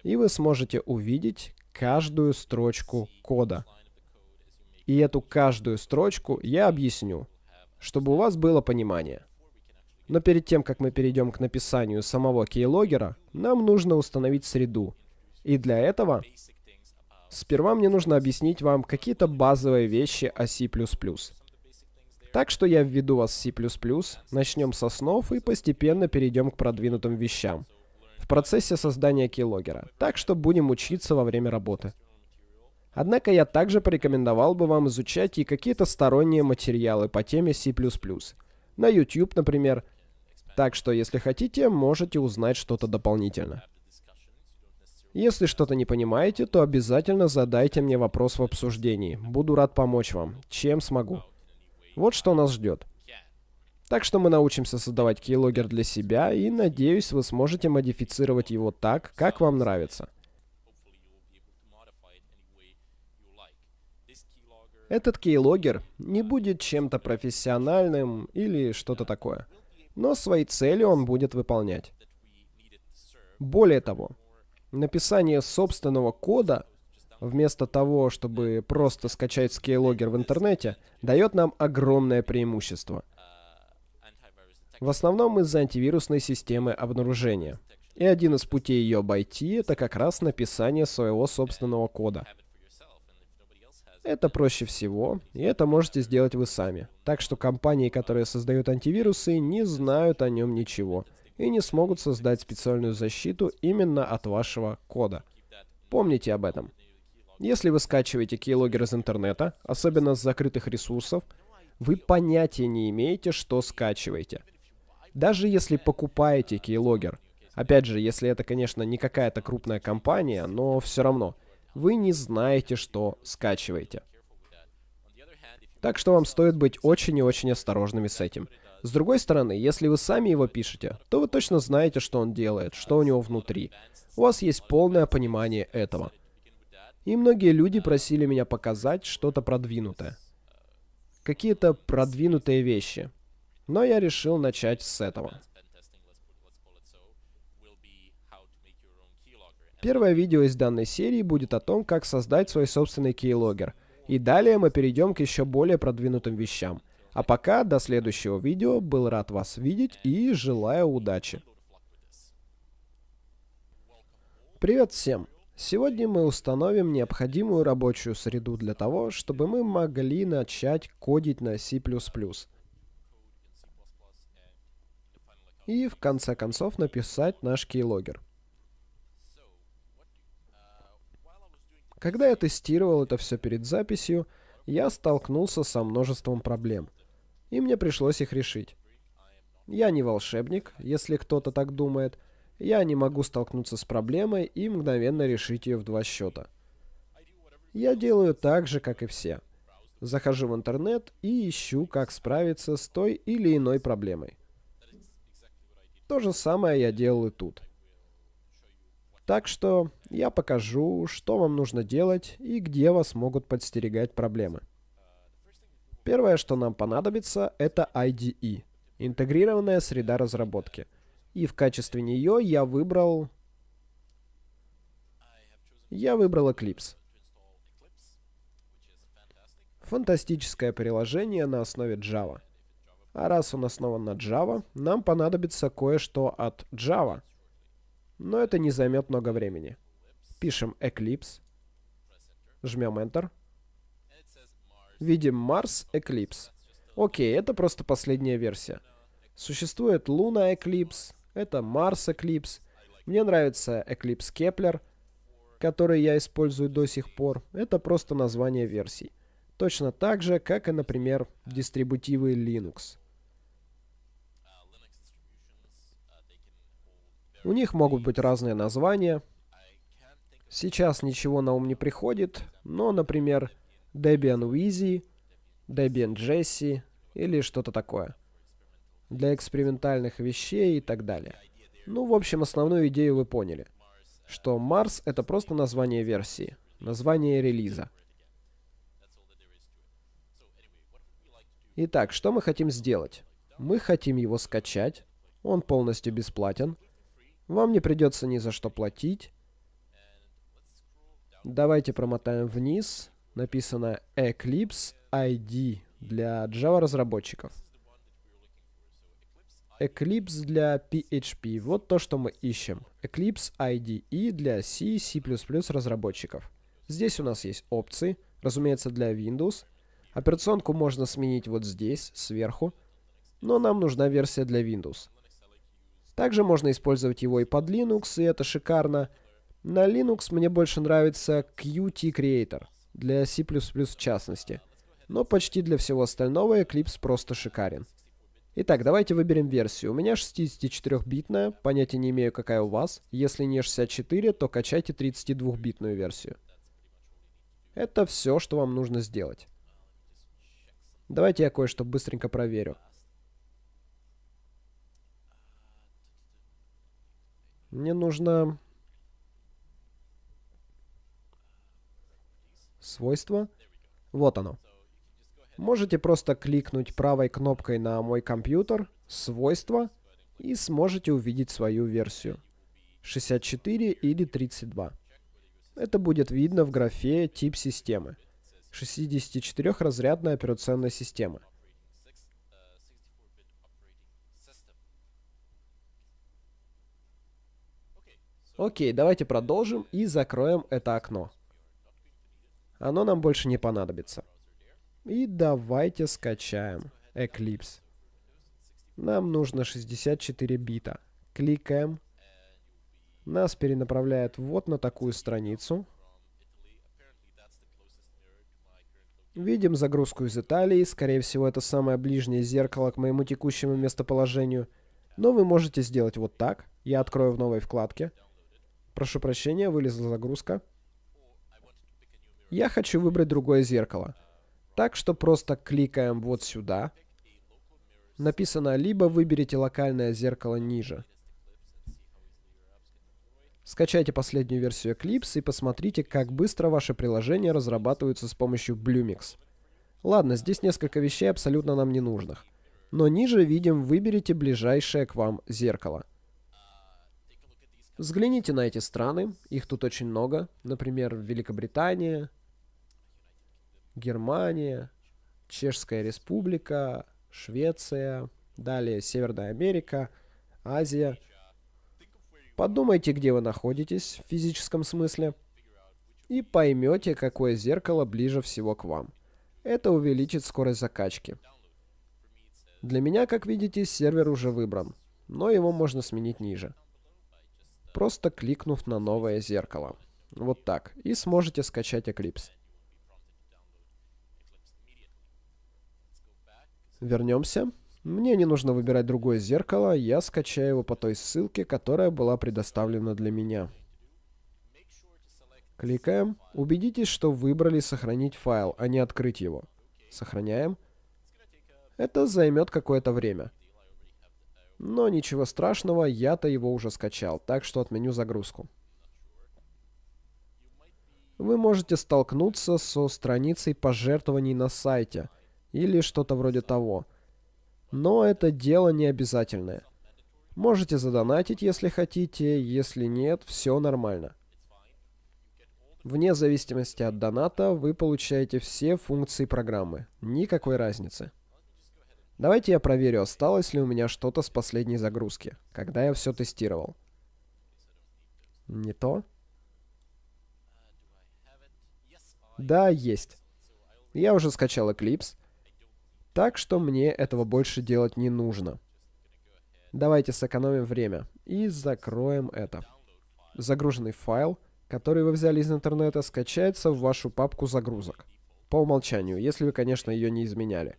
И вы сможете увидеть, каждую строчку кода. И эту каждую строчку я объясню, чтобы у вас было понимание. Но перед тем, как мы перейдем к написанию самого кейлогера, нам нужно установить среду. И для этого сперва мне нужно объяснить вам какие-то базовые вещи о C++. Так что я введу вас в C++, начнем с основ и постепенно перейдем к продвинутым вещам в процессе создания keylogger, так что будем учиться во время работы. Однако я также порекомендовал бы вам изучать и какие-то сторонние материалы по теме C++. На YouTube, например. Так что, если хотите, можете узнать что-то дополнительно. Если что-то не понимаете, то обязательно задайте мне вопрос в обсуждении. Буду рад помочь вам, чем смогу. Вот что нас ждет. Так что мы научимся создавать keylogger для себя, и надеюсь, вы сможете модифицировать его так, как вам нравится. Этот keylogger не будет чем-то профессиональным или что-то такое, но свои цели он будет выполнять. Более того, написание собственного кода вместо того, чтобы просто скачать keylogger в интернете, дает нам огромное преимущество – в основном из-за антивирусной системы обнаружения. И один из путей ее обойти — это как раз написание своего собственного кода. Это проще всего, и это можете сделать вы сами. Так что компании, которые создают антивирусы, не знают о нем ничего и не смогут создать специальную защиту именно от вашего кода. Помните об этом. Если вы скачиваете keylogger из интернета, особенно с закрытых ресурсов, вы понятия не имеете, что скачиваете. Даже если покупаете keylogger, опять же, если это, конечно, не какая-то крупная компания, но все равно, вы не знаете, что скачиваете. Так что вам стоит быть очень и очень осторожными с этим. С другой стороны, если вы сами его пишете, то вы точно знаете, что он делает, что у него внутри. У вас есть полное понимание этого. И многие люди просили меня показать что-то продвинутое. Какие-то продвинутые вещи. Но я решил начать с этого. Первое видео из данной серии будет о том, как создать свой собственный кейлогер. И далее мы перейдем к еще более продвинутым вещам. А пока, до следующего видео, был рад вас видеть и желаю удачи. Привет всем! Сегодня мы установим необходимую рабочую среду для того, чтобы мы могли начать кодить на C++. И в конце концов написать наш кейлогер. Когда я тестировал это все перед записью, я столкнулся со множеством проблем. И мне пришлось их решить. Я не волшебник, если кто-то так думает. Я не могу столкнуться с проблемой и мгновенно решить ее в два счета. Я делаю так же, как и все. Захожу в интернет и ищу, как справиться с той или иной проблемой. То же самое я делаю тут. Так что я покажу, что вам нужно делать и где вас могут подстерегать проблемы. Первое, что нам понадобится, это IDE, интегрированная среда разработки. И в качестве нее я выбрал... Я выбрал Eclipse. Фантастическое приложение на основе Java. А раз он основан на Java, нам понадобится кое-что от Java – но это не займет много времени. Пишем Eclipse. Жмем Enter. Видим Mars Eclipse. Окей, это просто последняя версия. Существует Luna Eclipse, это Mars Eclipse. Мне нравится Eclipse Kepler, который я использую до сих пор. Это просто название версий. Точно так же, как и, например, дистрибутивы Linux. У них могут быть разные названия. Сейчас ничего на ум не приходит, но, например, Debian Wheezy, Debian Jesse или что-то такое. Для экспериментальных вещей и так далее. Ну, в общем, основную идею вы поняли. Что Mars — это просто название версии, название релиза. Итак, что мы хотим сделать? Мы хотим его скачать. Он полностью бесплатен. Вам не придется ни за что платить. Давайте промотаем вниз. Написано Eclipse ID для Java разработчиков. Eclipse для PHP. Вот то, что мы ищем. Eclipse IDE для C, C++ разработчиков. Здесь у нас есть опции, разумеется, для Windows. Операционку можно сменить вот здесь, сверху. Но нам нужна версия для Windows. Также можно использовать его и под Linux, и это шикарно. На Linux мне больше нравится Qt Creator, для C++ в частности. Но почти для всего остального Eclipse просто шикарен. Итак, давайте выберем версию. У меня 64-битная, понятия не имею, какая у вас. Если не 64, то качайте 32-битную версию. Это все, что вам нужно сделать. Давайте я кое-что быстренько проверю. Мне нужно... Свойства. Вот оно. Можете просто кликнуть правой кнопкой на мой компьютер, свойства, и сможете увидеть свою версию. 64 или 32. Это будет видно в графе «Тип системы». 64-разрядная операционная система. Окей, давайте продолжим и закроем это окно. Оно нам больше не понадобится. И давайте скачаем Eclipse. Нам нужно 64 бита. Кликаем. Нас перенаправляет вот на такую страницу. Видим загрузку из Италии. Скорее всего, это самое ближнее зеркало к моему текущему местоположению. Но вы можете сделать вот так. Я открою в новой вкладке. Прошу прощения, вылезла загрузка. Я хочу выбрать другое зеркало. Так что просто кликаем вот сюда. Написано, либо выберите локальное зеркало ниже. Скачайте последнюю версию Eclipse и посмотрите, как быстро ваши приложения разрабатываются с помощью Bluemix. Ладно, здесь несколько вещей абсолютно нам не нужных. Но ниже видим, выберите ближайшее к вам зеркало. Взгляните на эти страны, их тут очень много. Например, Великобритания, Германия, Чешская Республика, Швеция, далее Северная Америка, Азия. Подумайте, где вы находитесь в физическом смысле, и поймете, какое зеркало ближе всего к вам. Это увеличит скорость закачки. Для меня, как видите, сервер уже выбран, но его можно сменить ниже. Просто кликнув на новое зеркало. Вот так. И сможете скачать Eclipse. Вернемся. Мне не нужно выбирать другое зеркало, я скачаю его по той ссылке, которая была предоставлена для меня. Кликаем. Убедитесь, что выбрали сохранить файл, а не открыть его. Сохраняем. Это займет какое-то время. Но ничего страшного, я-то его уже скачал, так что отменю загрузку. Вы можете столкнуться со страницей пожертвований на сайте – или что-то вроде того. Но это дело не обязательное. Можете задонатить, если хотите, если нет, все нормально. Вне зависимости от доната вы получаете все функции программы. Никакой разницы. Давайте я проверю, осталось ли у меня что-то с последней загрузки, когда я все тестировал. Не то? Да, есть. Я уже скачал Eclipse. Так что мне этого больше делать не нужно. Давайте сэкономим время и закроем это. Загруженный файл, который вы взяли из интернета, скачается в вашу папку загрузок. По умолчанию, если вы, конечно, ее не изменяли.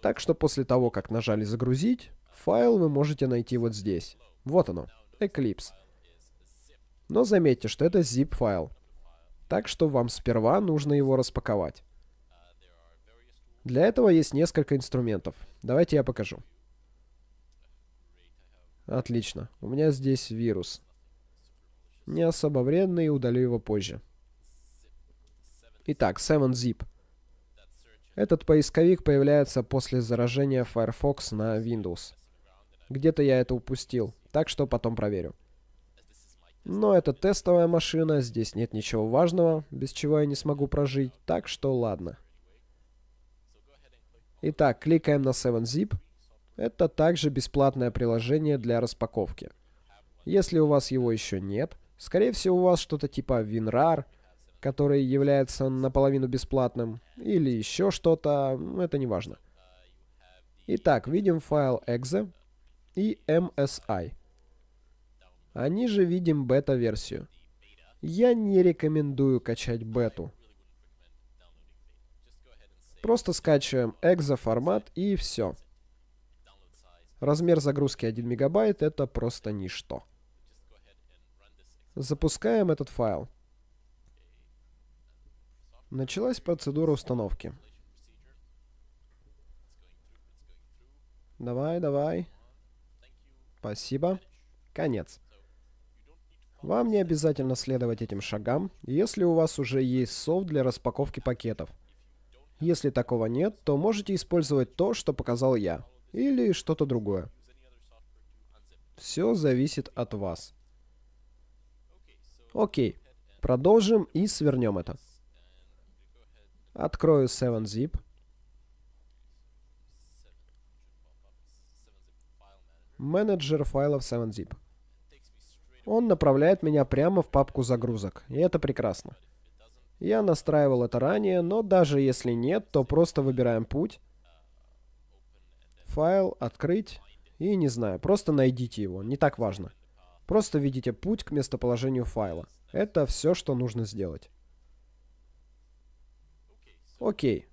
Так что после того, как нажали «Загрузить», файл вы можете найти вот здесь. Вот оно, Eclipse. Но заметьте, что это zip-файл. Так что вам сперва нужно его распаковать. Для этого есть несколько инструментов. Давайте я покажу. Отлично. У меня здесь вирус. Не особо вредный, удалю его позже. Итак, 7-zip. Этот поисковик появляется после заражения Firefox на Windows. Где-то я это упустил, так что потом проверю. Но это тестовая машина, здесь нет ничего важного, без чего я не смогу прожить, так что ладно. Итак, кликаем на 7zip. Это также бесплатное приложение для распаковки. Если у вас его еще нет, скорее всего у вас что-то типа WinRAR, который является наполовину бесплатным, или еще что-то, это не важно. Итак, видим файл exe и MSI. Они же видим бета-версию. Я не рекомендую качать бету. Просто скачиваем exe формат и все. Размер загрузки 1 мегабайт это просто ничто. Запускаем этот файл. Началась процедура установки. Давай, давай. Спасибо. Конец. Вам не обязательно следовать этим шагам, если у вас уже есть софт для распаковки пакетов. Если такого нет, то можете использовать то, что показал я. Или что-то другое. Все зависит от вас. Окей. Продолжим и свернем это. Открою 7-zip. Менеджер файлов 7-zip. Он направляет меня прямо в папку загрузок, и это прекрасно. Я настраивал это ранее, но даже если нет, то просто выбираем путь. Файл, открыть. И не знаю, просто найдите его, не так важно. Просто введите путь к местоположению файла. Это все, что нужно сделать. Окей.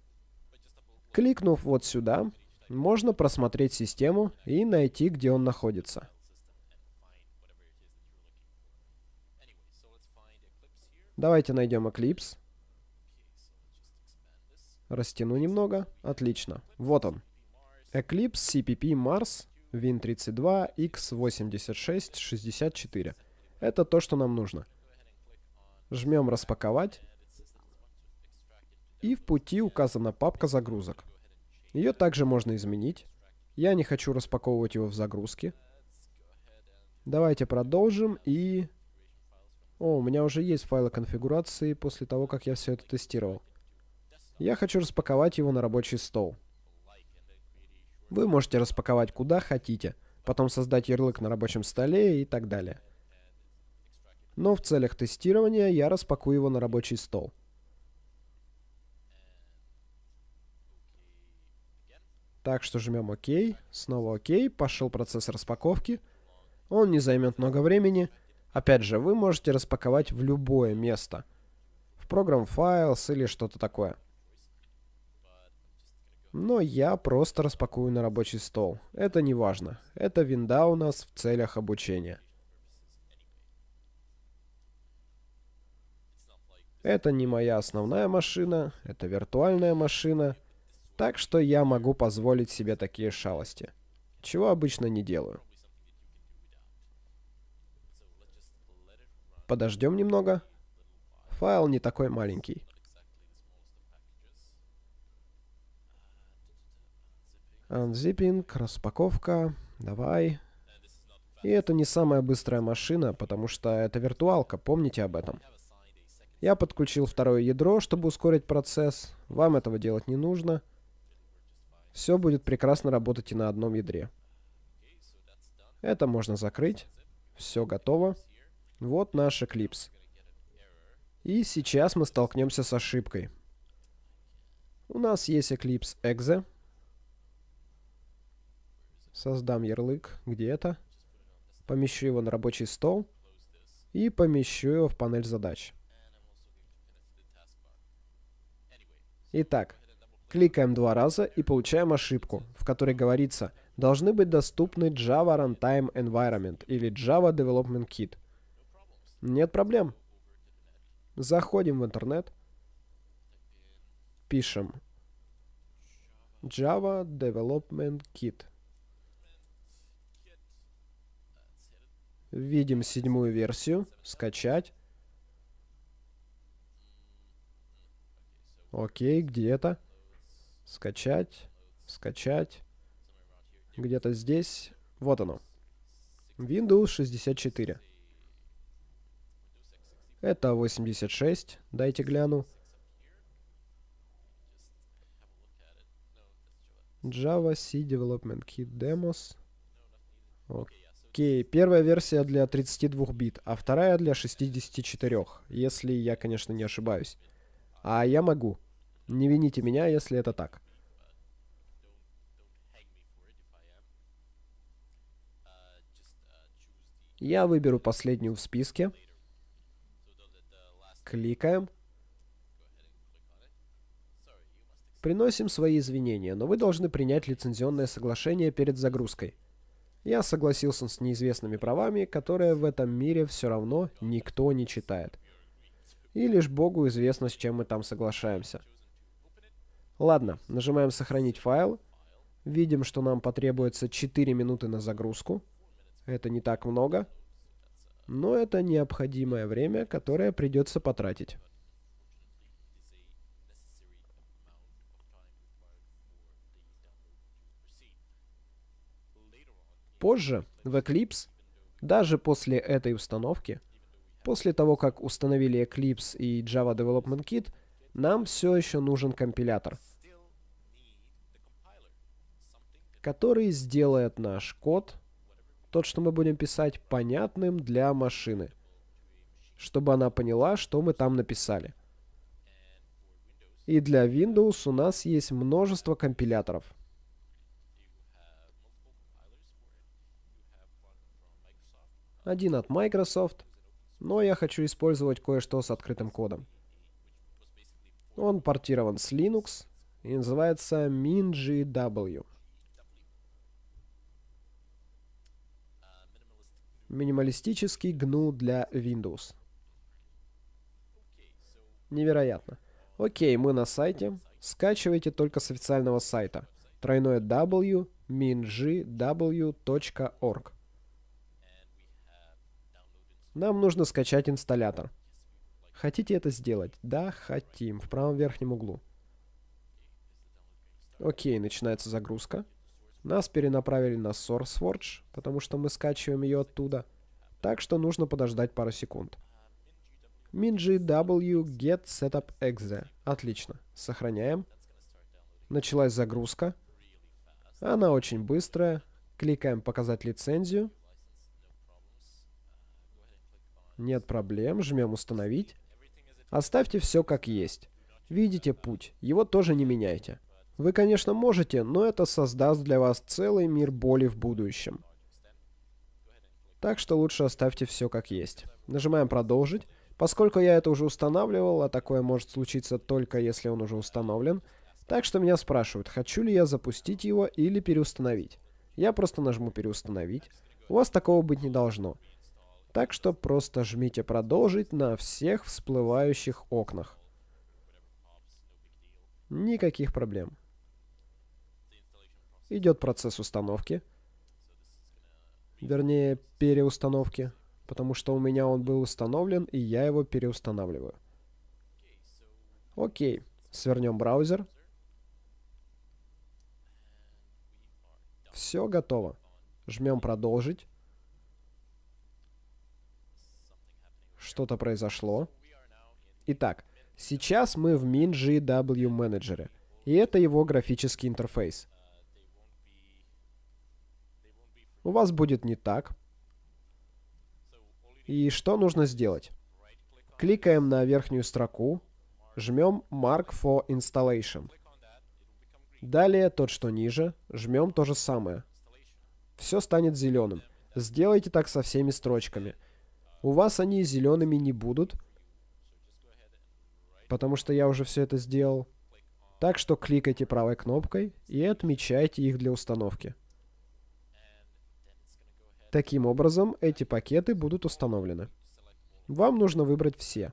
Кликнув вот сюда, можно просмотреть систему и найти, где он находится. Давайте найдем Eclipse. Растяну немного. Отлично. Вот он. Eclipse CPP Mars Win32 X8664. Это то, что нам нужно. Жмем «Распаковать». И в пути указана папка загрузок. Ее также можно изменить. Я не хочу распаковывать его в загрузке. Давайте продолжим и... О, у меня уже есть файлы конфигурации после того, как я все это тестировал. Я хочу распаковать его на рабочий стол. Вы можете распаковать куда хотите, потом создать ярлык на рабочем столе и так далее. Но в целях тестирования я распакую его на рабочий стол. Так что жмем ОК, снова ОК, пошел процесс распаковки. Он не займет много времени. Опять же, вы можете распаковать в любое место. В программ Files или что-то такое. Но я просто распакую на рабочий стол. Это не важно. Это винда у нас в целях обучения. Это не моя основная машина, это виртуальная машина. Так что я могу позволить себе такие шалости. Чего обычно не делаю. Подождем немного. Файл не такой маленький. Unzipping, распаковка. Давай. И это не самая быстрая машина, потому что это виртуалка, помните об этом. Я подключил второе ядро, чтобы ускорить процесс. Вам этого делать не нужно. Все будет прекрасно работать и на одном ядре. Это можно закрыть. Все готово. Вот наш Eclipse. И сейчас мы столкнемся с ошибкой. У нас есть Eclipse Exe. Создам ярлык. Где это? Помещу его на рабочий стол. И помещу его в панель задач. Итак, кликаем два раза и получаем ошибку, в которой говорится «Должны быть доступны Java Runtime Environment» или Java Development Kit. Нет проблем. Заходим в интернет. Пишем Java Development Kit. Видим седьмую версию. Скачать. Окей, где это? Скачать. Скачать. Где-то здесь. Вот оно. Windows 64. Это 86. Дайте гляну. Java C Development Kit Demos. Окей, первая версия для 32 бит, а вторая для 64, если я, конечно, не ошибаюсь. А я могу. Не вините меня, если это так. Я выберу последнюю в списке. Кликаем. Приносим свои извинения, но вы должны принять лицензионное соглашение перед загрузкой. Я согласился с неизвестными правами, которые в этом мире все равно никто не читает. И лишь Богу известно, с чем мы там соглашаемся. Ладно, нажимаем «Сохранить файл». Видим, что нам потребуется 4 минуты на загрузку. Это не так много. Но это необходимое время, которое придется потратить. Позже, в Eclipse, даже после этой установки, после того, как установили Eclipse и Java Development Kit, нам все еще нужен компилятор, который сделает наш код тот, что мы будем писать, понятным для машины, чтобы она поняла, что мы там написали. И для Windows у нас есть множество компиляторов. Один от Microsoft, но я хочу использовать кое-что с открытым кодом. Он портирован с Linux и называется MinGW. Минималистический GNU для Windows. Невероятно. Окей, мы на сайте. Скачивайте только с официального сайта. Тройное W mingw.org. Нам нужно скачать инсталлятор. Хотите это сделать? Да, хотим. В правом верхнем углу. Окей, начинается загрузка. Нас перенаправили на SourceForge, потому что мы скачиваем ее оттуда. Так что нужно подождать пару секунд. MinGW get setup exe. Отлично. Сохраняем. Началась загрузка. Она очень быстрая. Кликаем «Показать лицензию». Нет проблем. Жмем «Установить». Оставьте все как есть. Видите путь. Его тоже не меняйте. Вы, конечно, можете, но это создаст для вас целый мир боли в будущем. Так что лучше оставьте все как есть. Нажимаем «Продолжить». Поскольку я это уже устанавливал, а такое может случиться только если он уже установлен, так что меня спрашивают, хочу ли я запустить его или переустановить. Я просто нажму «Переустановить». У вас такого быть не должно. Так что просто жмите «Продолжить» на всех всплывающих окнах. Никаких проблем. Идет процесс установки. Вернее, переустановки. Потому что у меня он был установлен, и я его переустанавливаю. Окей. Свернем браузер. Все готово. Жмем «Продолжить». Что-то произошло. Итак, сейчас мы в MinGW менеджере. И это его графический интерфейс. У вас будет не так. И что нужно сделать? Кликаем на верхнюю строку, жмем Mark for Installation. Далее, тот, что ниже, жмем то же самое. Все станет зеленым. Сделайте так со всеми строчками. У вас они зелеными не будут, потому что я уже все это сделал. Так что кликайте правой кнопкой и отмечайте их для установки. Таким образом, эти пакеты будут установлены. Вам нужно выбрать все.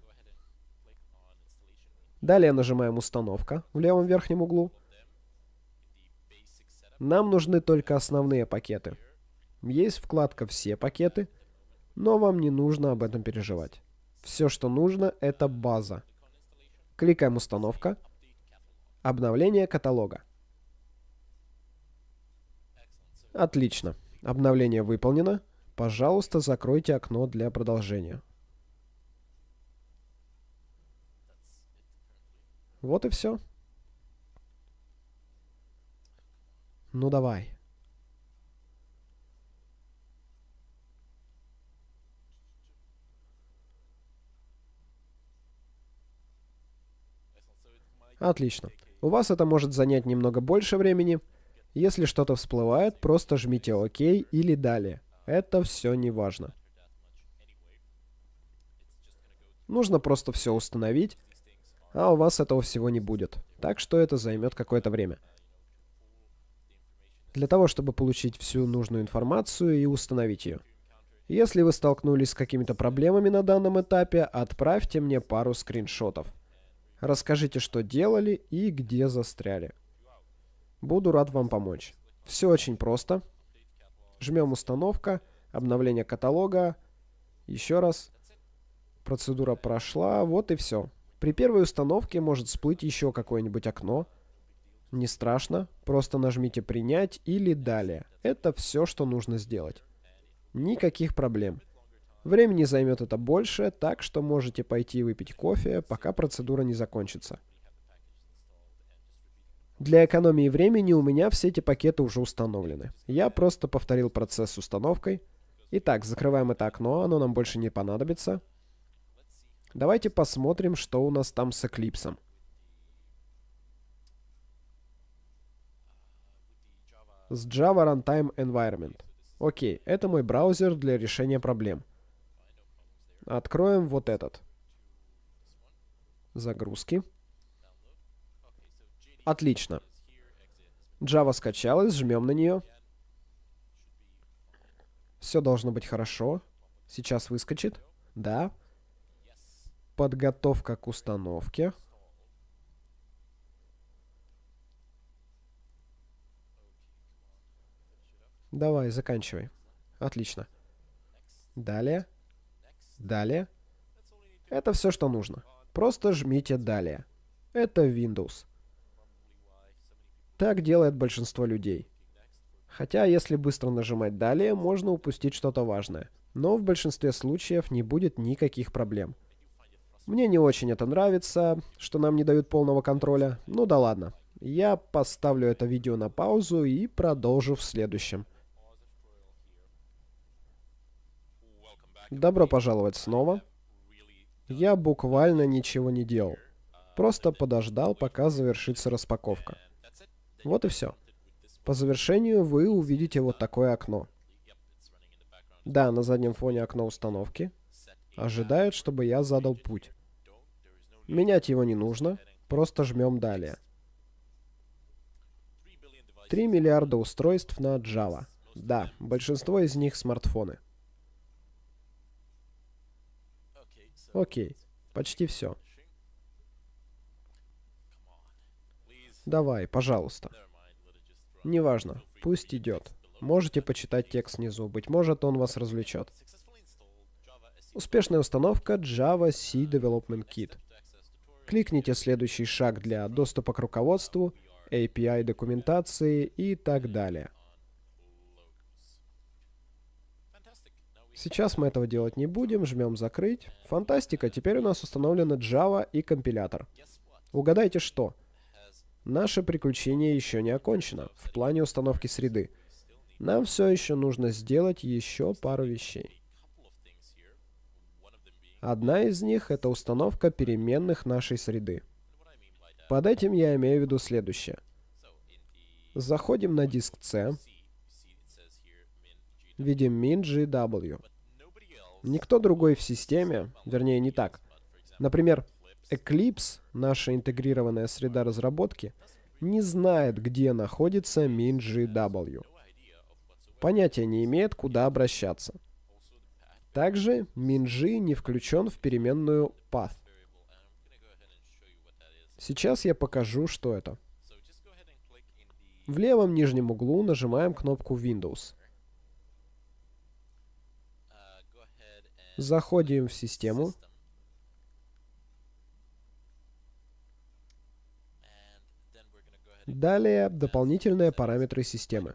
Далее нажимаем «Установка» в левом верхнем углу. Нам нужны только основные пакеты. Есть вкладка «Все пакеты», но вам не нужно об этом переживать. Все, что нужно, это база. Кликаем «Установка», «Обновление каталога». Отлично. Обновление выполнено. Пожалуйста, закройте окно для продолжения. Вот и все. Ну давай. Отлично. У вас это может занять немного больше времени. Если что-то всплывает, просто жмите ОК или Далее. Это все не важно. Нужно просто все установить, а у вас этого всего не будет. Так что это займет какое-то время. Для того, чтобы получить всю нужную информацию и установить ее. Если вы столкнулись с какими-то проблемами на данном этапе, отправьте мне пару скриншотов. Расскажите, что делали и где застряли. Буду рад вам помочь. Все очень просто. Жмем установка, обновление каталога. Еще раз. Процедура прошла, вот и все. При первой установке может всплыть еще какое-нибудь окно. Не страшно, просто нажмите «Принять» или «Далее». Это все, что нужно сделать. Никаких проблем. Времени займет это больше, так что можете пойти выпить кофе, пока процедура не закончится. Для экономии времени у меня все эти пакеты уже установлены. Я просто повторил процесс с установкой. Итак, закрываем это окно, оно нам больше не понадобится. Давайте посмотрим, что у нас там с Eclipse. С Java Runtime Environment. Окей, это мой браузер для решения проблем. Откроем вот этот. Загрузки. Отлично. Java скачалась, жмем на нее. Все должно быть хорошо. Сейчас выскочит. Да. Подготовка к установке. Давай, заканчивай. Отлично. Далее. Далее. Это все, что нужно. Просто жмите «Далее». Это Windows. Так делает большинство людей. Хотя, если быстро нажимать «Далее», можно упустить что-то важное. Но в большинстве случаев не будет никаких проблем. Мне не очень это нравится, что нам не дают полного контроля. Ну да ладно. Я поставлю это видео на паузу и продолжу в следующем. Добро пожаловать снова. Я буквально ничего не делал. Просто подождал, пока завершится распаковка. Вот и все. По завершению вы увидите вот такое окно. Да, на заднем фоне окно установки. Ожидает, чтобы я задал путь. Менять его не нужно, просто жмем далее. 3 миллиарда устройств на Java. Да, большинство из них смартфоны. Окей, почти все. Давай, пожалуйста. Неважно, пусть идет. Можете почитать текст внизу, быть может он вас развлечет. Успешная установка Java C Development Kit. Кликните следующий шаг для доступа к руководству, API документации и так далее. Сейчас мы этого делать не будем, жмем «Закрыть». Фантастика, теперь у нас установлена Java и компилятор. Угадайте что? Наше приключение еще не окончено в плане установки среды. Нам все еще нужно сделать еще пару вещей. Одна из них — это установка переменных нашей среды. Под этим я имею в виду следующее. Заходим на диск C, видим min.gw. Никто другой в системе, вернее не так. Например, Eclipse, наша интегрированная среда разработки, не знает, где находится min.gw. Понятия не имеет, куда обращаться. Также min.g не включен в переменную path. Сейчас я покажу, что это. В левом нижнем углу нажимаем кнопку Windows. Заходим в систему. Далее дополнительные параметры системы.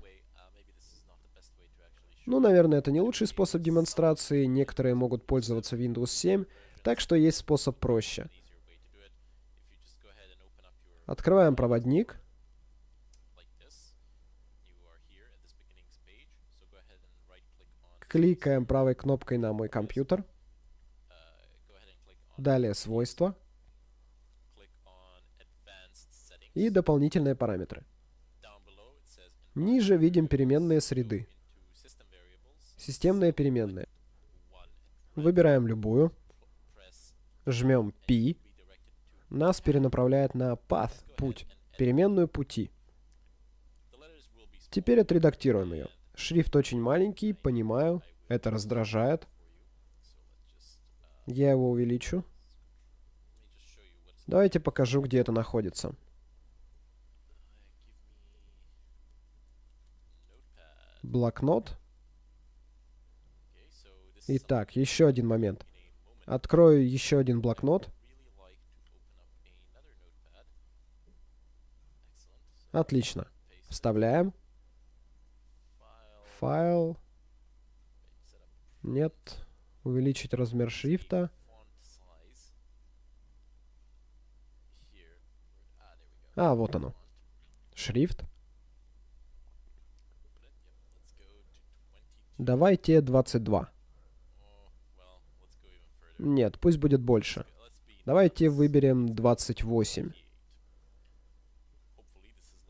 Ну, наверное, это не лучший способ демонстрации. Некоторые могут пользоваться Windows 7, так что есть способ проще. Открываем проводник. Кликаем правой кнопкой на мой компьютер. Далее свойства. И дополнительные параметры. Ниже видим переменные среды. Системные переменные. Выбираем любую. Жмем P. Нас перенаправляет на path, путь, переменную пути. Теперь отредактируем ее. Шрифт очень маленький, понимаю. Это раздражает. Я его увеличу. Давайте покажу, где это находится. Блокнот. Итак, еще один момент. Открою еще один блокнот. Отлично. Вставляем. Файл. Нет. Увеличить размер шрифта. А, вот оно. Шрифт. Давайте 22. Нет, пусть будет больше. Давайте выберем 28.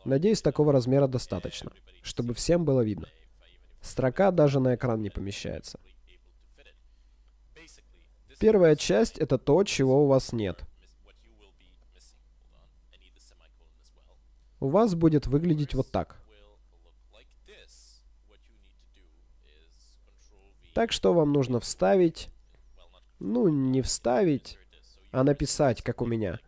Надеюсь, такого размера достаточно, чтобы всем было видно. Строка даже на экран не помещается. Первая часть — это то, чего у вас нет. У вас будет выглядеть вот так. Так что вам нужно вставить... Ну, не вставить, а написать, как у меня.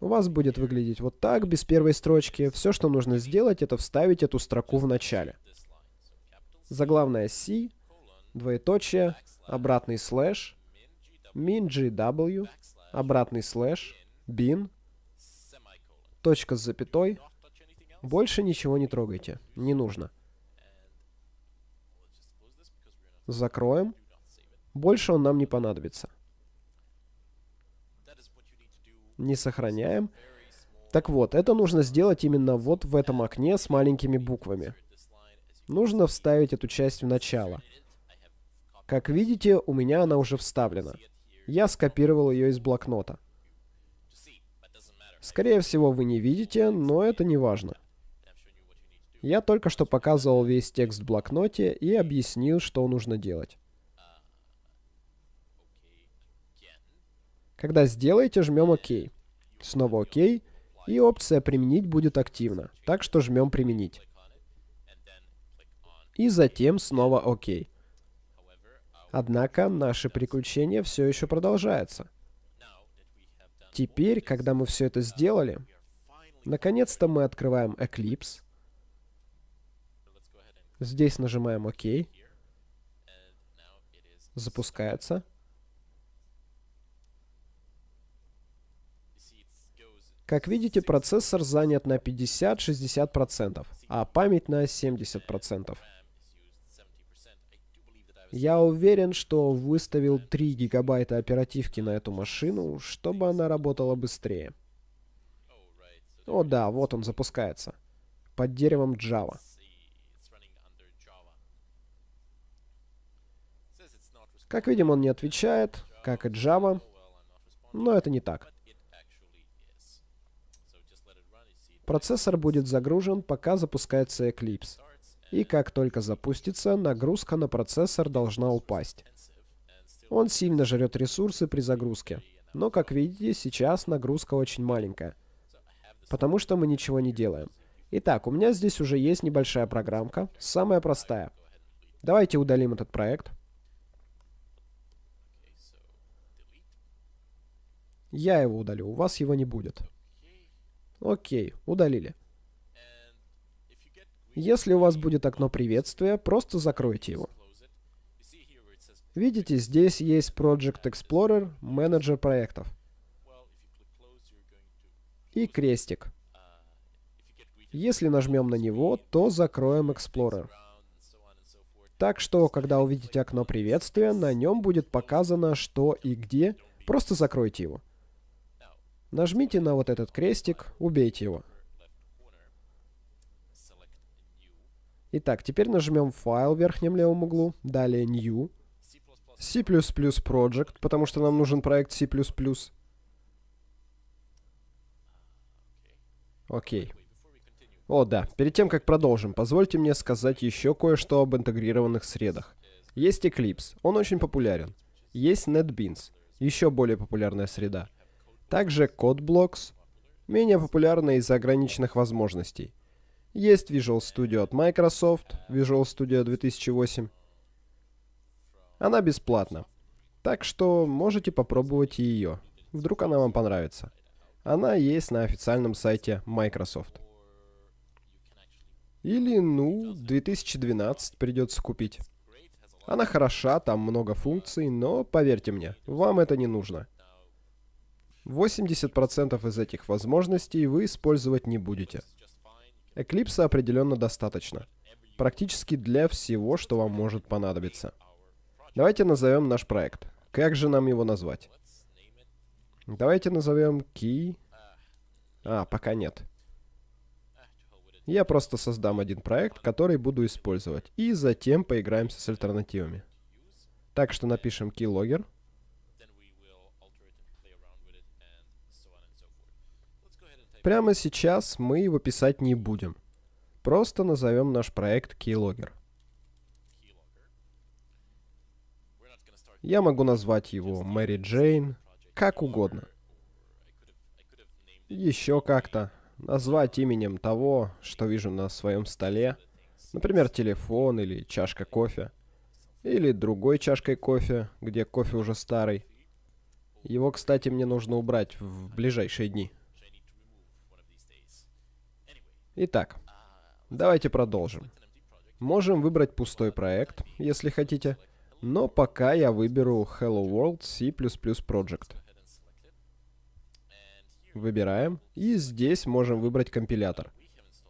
У вас будет выглядеть вот так, без первой строчки. Все, что нужно сделать, это вставить эту строку в начале. Заглавная C, двоеточие, обратный слэш, min.gw, обратный слэш, bin, точка с запятой. Больше ничего не трогайте, не нужно. Закроем. Больше он нам не понадобится. Не сохраняем. Так вот, это нужно сделать именно вот в этом окне с маленькими буквами. Нужно вставить эту часть в начало. Как видите, у меня она уже вставлена. Я скопировал ее из блокнота. Скорее всего, вы не видите, но это не важно. Я только что показывал весь текст в блокноте и объяснил, что нужно делать. Когда сделаете, жмем ОК. Снова ОК, и опция «Применить» будет активна, так что жмем «Применить». И затем снова ОК. Однако наши приключения все еще продолжаются. Теперь, когда мы все это сделали, наконец-то мы открываем Eclipse, Здесь нажимаем ОК. Запускается. Как видите, процессор занят на 50-60%, а память на 70%. Я уверен, что выставил 3 гигабайта оперативки на эту машину, чтобы она работала быстрее. О да, вот он запускается. Под деревом Java. Как видим, он не отвечает, как и Java, но это не так. Процессор будет загружен, пока запускается Eclipse. И как только запустится, нагрузка на процессор должна упасть. Он сильно жрет ресурсы при загрузке. Но, как видите, сейчас нагрузка очень маленькая. Потому что мы ничего не делаем. Итак, у меня здесь уже есть небольшая программка, самая простая. Давайте удалим этот проект. Я его удалю, у вас его не будет. Окей, удалили. Если у вас будет окно приветствия, просто закройте его. Видите, здесь есть Project Explorer, менеджер проектов. И крестик. Если нажмем на него, то закроем Explorer. Так что, когда увидите окно приветствия, на нем будет показано, что и где, просто закройте его. Нажмите на вот этот крестик, убейте его. Итак, теперь нажмем файл в верхнем левом углу, далее New, C++ Project, потому что нам нужен проект C++. Окей. О, да. Перед тем, как продолжим, позвольте мне сказать еще кое-что об интегрированных средах. Есть Eclipse, он очень популярен. Есть NetBeans, еще более популярная среда. Также CodeBlocks, менее популярная из-за ограниченных возможностей. Есть Visual Studio от Microsoft, Visual Studio 2008. Она бесплатна. Так что можете попробовать ее. Вдруг она вам понравится. Она есть на официальном сайте Microsoft. Или, ну, 2012 придется купить. Она хороша, там много функций, но поверьте мне, вам это не нужно. 80% из этих возможностей вы использовать не будете. Eclipse определенно достаточно. Практически для всего, что вам может понадобиться. Давайте назовем наш проект. Как же нам его назвать? Давайте назовем key. А, пока нет. Я просто создам один проект, который буду использовать. И затем поиграемся с альтернативами. Так что напишем keylogger. Прямо сейчас мы его писать не будем. Просто назовем наш проект keylogger. Я могу назвать его Мэри Джейн, как угодно. Еще как-то. Назвать именем того, что вижу на своем столе. Например, телефон или чашка кофе. Или другой чашкой кофе, где кофе уже старый. Его, кстати, мне нужно убрать в ближайшие дни. Итак, давайте продолжим. Можем выбрать пустой проект, если хотите, но пока я выберу Hello World C++ Project. Выбираем, и здесь можем выбрать компилятор.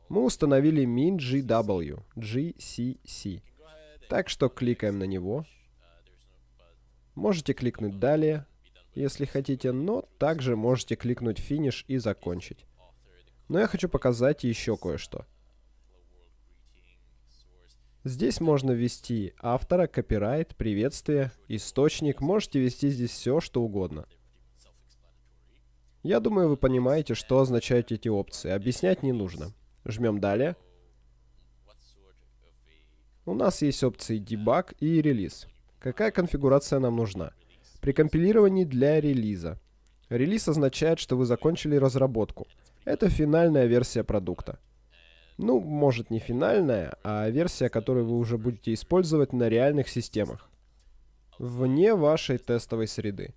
Мы установили MinGW, GCC. Так что кликаем на него. Можете кликнуть «Далее», если хотите, но также можете кликнуть «Финиш» и закончить. Но я хочу показать еще кое-что. Здесь можно ввести автора, копирайт, приветствие, источник. Можете ввести здесь все, что угодно. Я думаю, вы понимаете, что означают эти опции. Объяснять не нужно. Жмем «Далее». У нас есть опции Debug и релиз. Какая конфигурация нам нужна? При компилировании для релиза. Релиз означает, что вы закончили разработку. Это финальная версия продукта. Ну, может не финальная, а версия, которую вы уже будете использовать на реальных системах. Вне вашей тестовой среды.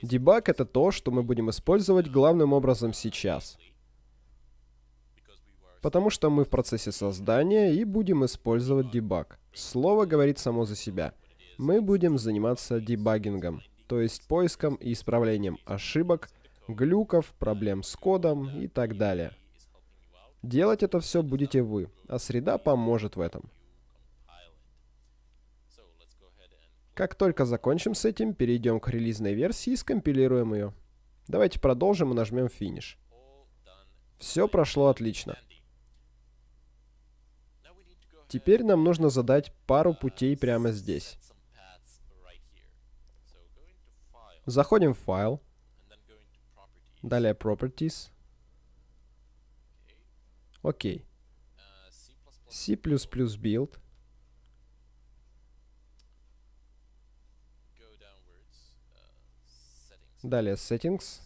Дебаг — это то, что мы будем использовать главным образом сейчас. Потому что мы в процессе создания и будем использовать дебаг. Слово говорит само за себя. Мы будем заниматься дебагингом, то есть поиском и исправлением ошибок, глюков, проблем с кодом и так далее. Делать это все будете вы, а среда поможет в этом. Как только закончим с этим, перейдем к релизной версии и скомпилируем ее. Давайте продолжим и нажмем финиш. Все прошло отлично. Теперь нам нужно задать пару путей прямо здесь. Заходим в файл. Далее Properties. Окей. C++ build. Далее Settings.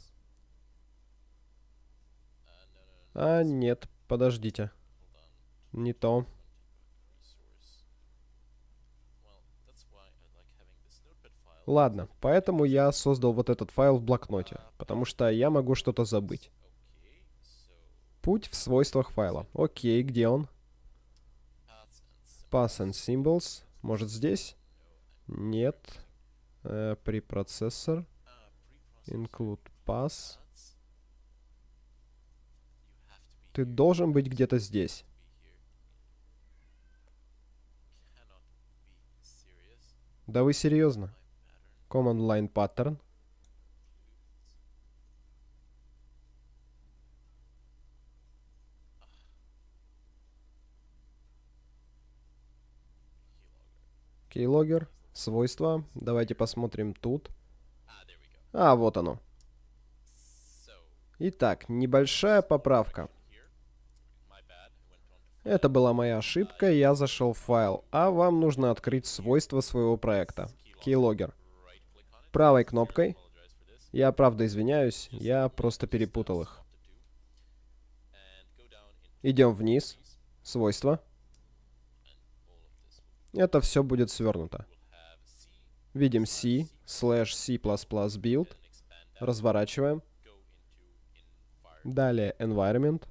А, нет, подождите. Не то. Ладно, поэтому я создал вот этот файл в блокноте, потому что я могу что-то забыть. Путь в свойствах файла. Окей, где он? Pass and Symbols. Может здесь? Нет. Э, препроцессор. Include pass. Ты должен быть где-то здесь. Да вы серьезно? Command Line Pattern. Keylogger. Свойства. Давайте посмотрим тут. А, вот оно. Итак, небольшая поправка. Это была моя ошибка, я зашел в файл, а вам нужно открыть свойства своего проекта. Keylogger правой кнопкой. Я правда извиняюсь, я просто перепутал их. Идем вниз. Свойства. Это все будет свернуто. Видим C, slash C++ build. Разворачиваем. Далее environment.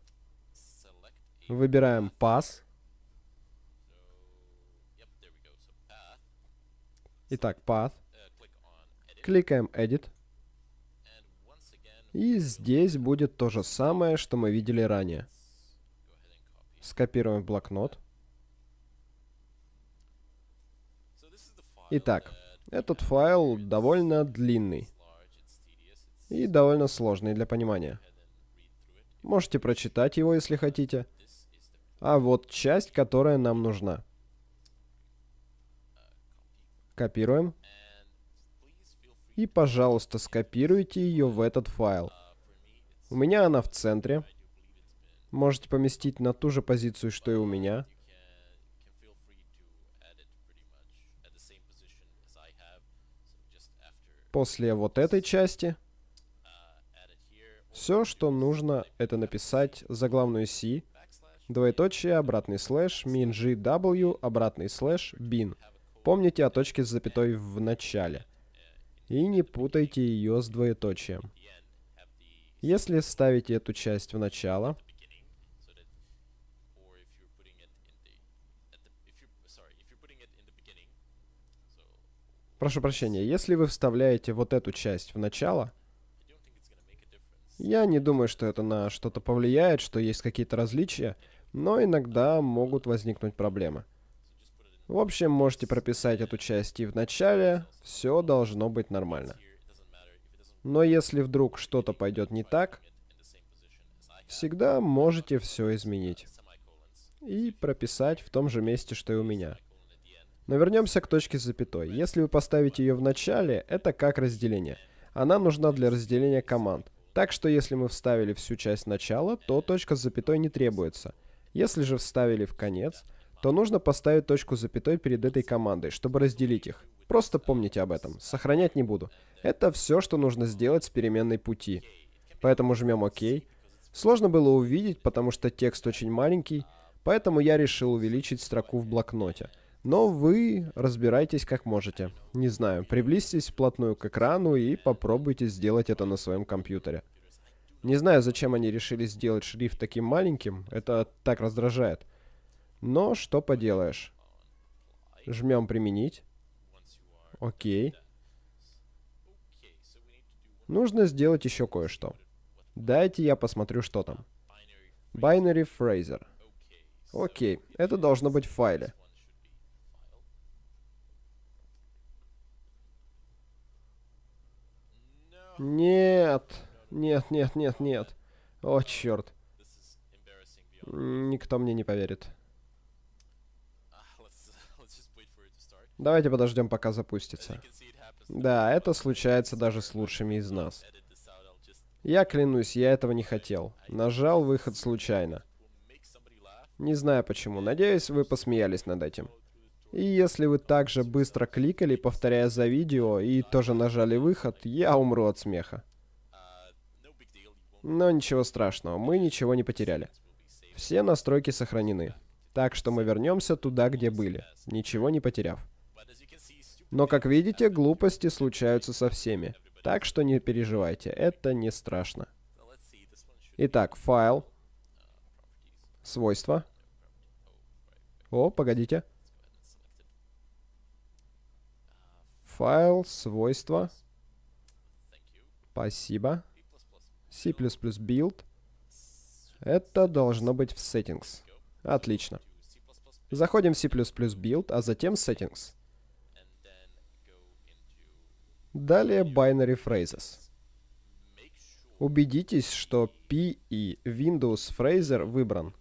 Выбираем pass. Итак, path. Кликаем Edit. И здесь будет то же самое, что мы видели ранее. Скопируем в блокнот. Итак, этот файл довольно длинный. И довольно сложный для понимания. Можете прочитать его, если хотите. А вот часть, которая нам нужна. Копируем. И, пожалуйста, скопируйте ее в этот файл. У меня она в центре. Можете поместить на ту же позицию, что и у меня. После вот этой части все, что нужно, это написать заглавную C, двоеточие, обратный слэш, min обратный слэш, bin. Помните о точке с запятой в начале. И не путайте ее с двоеточием. Если ставите эту часть в начало, Прошу прощения, если вы вставляете вот эту часть в начало, я не думаю, что это на что-то повлияет, что есть какие-то различия, но иногда могут возникнуть проблемы. В общем, можете прописать эту часть и в начале, все должно быть нормально. Но если вдруг что-то пойдет не так, всегда можете все изменить. И прописать в том же месте, что и у меня. Но вернемся к точке с запятой. Если вы поставите ее в начале, это как разделение. Она нужна для разделения команд. Так что если мы вставили всю часть начала, то точка с запятой не требуется. Если же вставили в конец, то нужно поставить точку с запятой перед этой командой, чтобы разделить их. Просто помните об этом. Сохранять не буду. Это все, что нужно сделать с переменной пути. Поэтому жмем ОК. Сложно было увидеть, потому что текст очень маленький, поэтому я решил увеличить строку в блокноте. Но вы разбирайтесь как можете. Не знаю, приблизьтесь вплотную к экрану и попробуйте сделать это на своем компьютере. Не знаю, зачем они решили сделать шрифт таким маленьким, это так раздражает. Но что поделаешь. Жмем «Применить». Окей. Нужно сделать еще кое-что. Дайте я посмотрю, что там. Binary Fraser. Окей, это должно быть в файле. Нет. Нет, нет, нет, нет. О, черт. Никто мне не поверит. Давайте подождем, пока запустится. Да, это случается даже с лучшими из нас. Я клянусь, я этого не хотел. Нажал выход случайно. Не знаю почему. Надеюсь, вы посмеялись над этим. И если вы также быстро кликали, повторяя за видео, и тоже нажали выход, я умру от смеха. Но ничего страшного, мы ничего не потеряли. Все настройки сохранены. Так что мы вернемся туда, где были, ничего не потеряв. Но, как видите, глупости случаются со всеми. Так что не переживайте, это не страшно. Итак, файл. Свойства. О, погодите. Файл, свойства. Спасибо. C++ build. Это должно быть в settings. Отлично. Заходим в C++ build, а затем settings. Далее binary phrases. Убедитесь, что P и Windows Fraser выбран.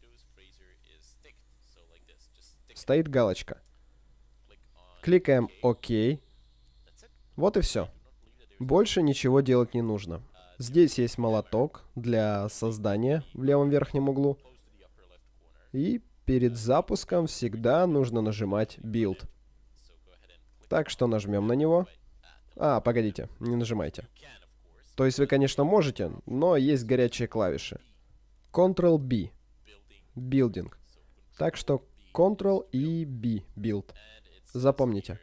Стоит галочка. Кликаем ОК. Вот и все. Больше ничего делать не нужно. Здесь есть молоток для создания в левом верхнем углу. И перед запуском всегда нужно нажимать Build. Так что нажмем на него. А, погодите, не нажимайте. То есть вы, конечно, можете, но есть горячие клавиши. Ctrl-B. Building. Так что Ctrl и B. Build. Запомните.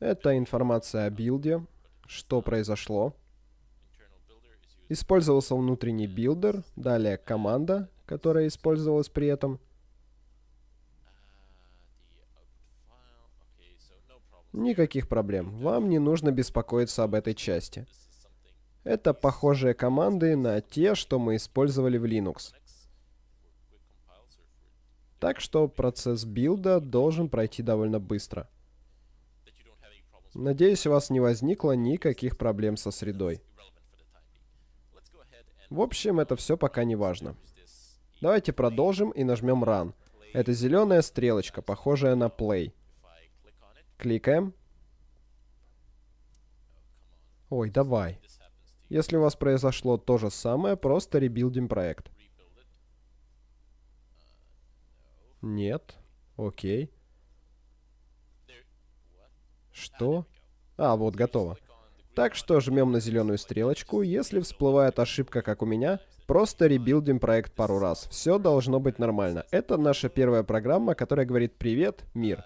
Это информация о билде, что произошло. Использовался внутренний builder, далее команда, которая использовалась при этом. Никаких проблем, вам не нужно беспокоиться об этой части. Это похожие команды на те, что мы использовали в Linux. Так что процесс билда должен пройти довольно быстро. Надеюсь, у вас не возникло никаких проблем со средой. В общем, это все пока не важно. Давайте продолжим и нажмем Run. Это зеленая стрелочка, похожая на Play. Кликаем. Ой, давай. Если у вас произошло то же самое, просто ребилдим проект. Нет. Окей. Что? А, вот, готово. Так что жмем на зеленую стрелочку. Если всплывает ошибка, как у меня, просто ребилдим проект пару раз. Все должно быть нормально. Это наша первая программа, которая говорит «Привет, мир».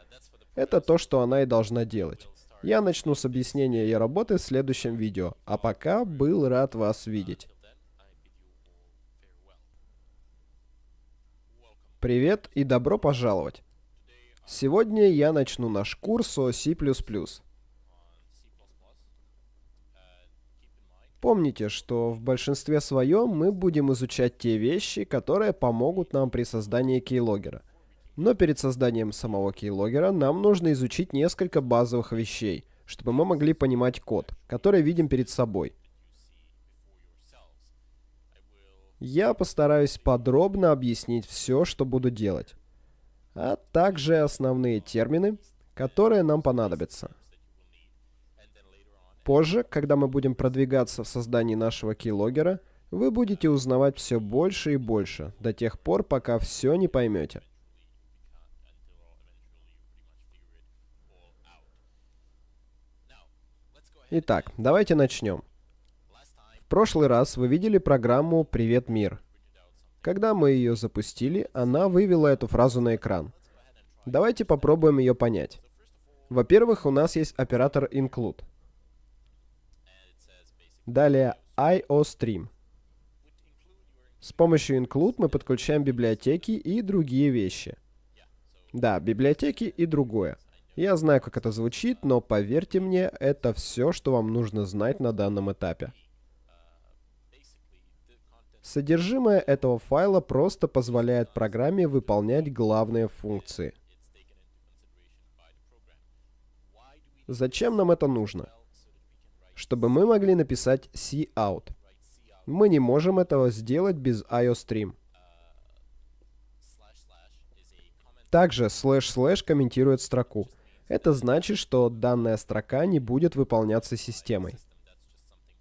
Это то, что она и должна делать. Я начну с объяснения ее работы в следующем видео. А пока был рад вас видеть. Привет и добро пожаловать. Сегодня я начну наш курс о C++. Помните, что в большинстве своем мы будем изучать те вещи, которые помогут нам при создании кейлогера. Но перед созданием самого кейлогера нам нужно изучить несколько базовых вещей, чтобы мы могли понимать код, который видим перед собой. Я постараюсь подробно объяснить все, что буду делать а также основные термины, которые нам понадобятся. Позже, когда мы будем продвигаться в создании нашего keylogger, вы будете узнавать все больше и больше, до тех пор, пока все не поймете. Итак, давайте начнем. В прошлый раз вы видели программу «Привет, мир». Когда мы ее запустили, она вывела эту фразу на экран. Давайте попробуем ее понять. Во-первых, у нас есть оператор include. Далее IOStream. С помощью include мы подключаем библиотеки и другие вещи. Да, библиотеки и другое. Я знаю, как это звучит, но поверьте мне, это все, что вам нужно знать на данном этапе. Содержимое этого файла просто позволяет программе выполнять главные функции. Зачем нам это нужно? Чтобы мы могли написать cout. Мы не можем этого сделать без iostream. Также слэш-слэш комментирует строку. Это значит, что данная строка не будет выполняться системой.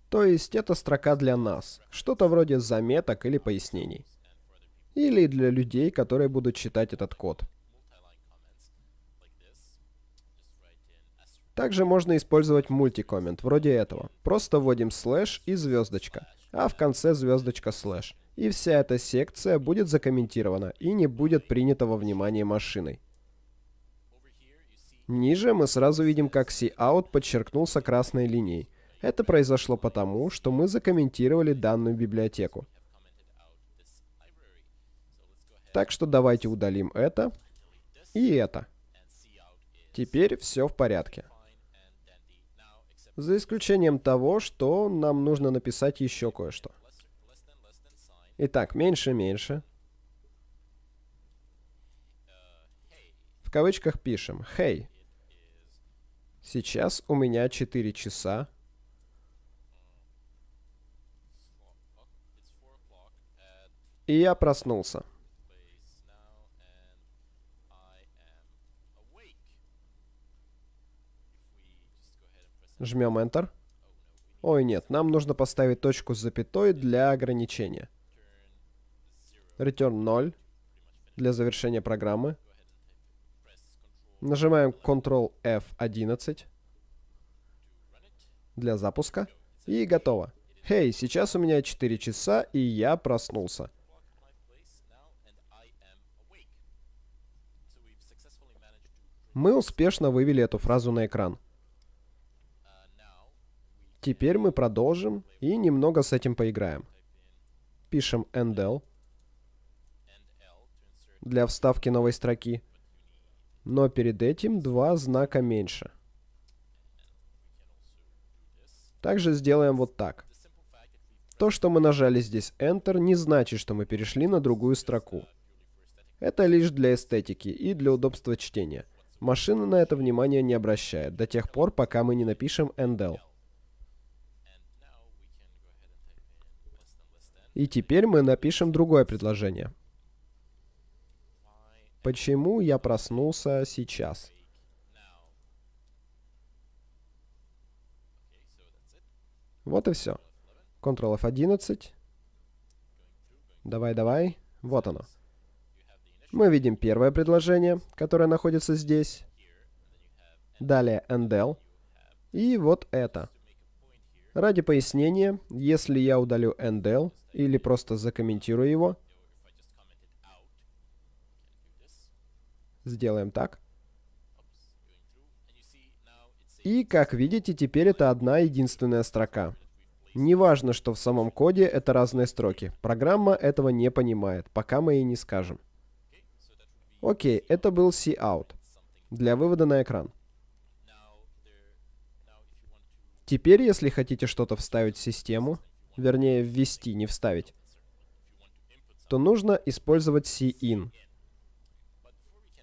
То есть это строка для нас, что-то вроде заметок или пояснений. Или для людей, которые будут читать этот код. Также можно использовать мультикоммент, вроде этого. Просто вводим слэш и звездочка, а в конце звездочка слэш. И вся эта секция будет закомментирована и не будет принята во внимание машиной. Ниже мы сразу видим, как cout подчеркнулся красной линией. Это произошло потому, что мы закомментировали данную библиотеку. Так что давайте удалим это и это. Теперь все в порядке. За исключением того, что нам нужно написать еще кое-что. Итак, меньше-меньше. В кавычках пишем «Hey». Сейчас у меня 4 часа И я проснулся. Жмем Enter. Ой, нет, нам нужно поставить точку с запятой для ограничения. Return 0 для завершения программы. Нажимаем Ctrl F11 для запуска. И готово. Хей, hey, сейчас у меня 4 часа, и я проснулся. Мы успешно вывели эту фразу на экран. Теперь мы продолжим и немного с этим поиграем. Пишем endl для вставки новой строки. Но перед этим два знака меньше. Также сделаем вот так. То, что мы нажали здесь Enter, не значит, что мы перешли на другую строку. Это лишь для эстетики и для удобства чтения. Машина на это внимание не обращает, до тех пор, пока мы не напишем ndl. И теперь мы напишем другое предложение. Почему я проснулся сейчас? Вот и все. Ctrl F11. Давай, давай. Вот оно. Мы видим первое предложение, которое находится здесь. Далее ndl. И вот это. Ради пояснения, если я удалю ndl или просто закомментирую его, сделаем так. И, как видите, теперь это одна единственная строка. Неважно, что в самом коде это разные строки. Программа этого не понимает, пока мы ей не скажем. Окей, это был cout для вывода на экран. Теперь, если хотите что-то вставить в систему, вернее ввести, не вставить, то нужно использовать cin.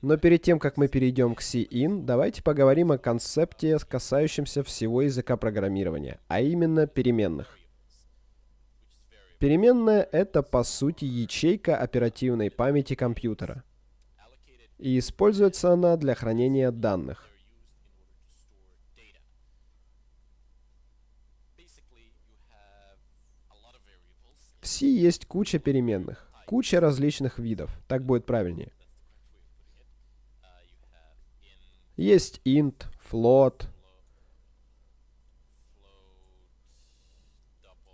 Но перед тем, как мы перейдем к cin, давайте поговорим о концепте, касающемся всего языка программирования, а именно переменных. Переменная — это, по сути, ячейка оперативной памяти компьютера. И используется она для хранения данных. В C есть куча переменных, куча различных видов, так будет правильнее. Есть int, float,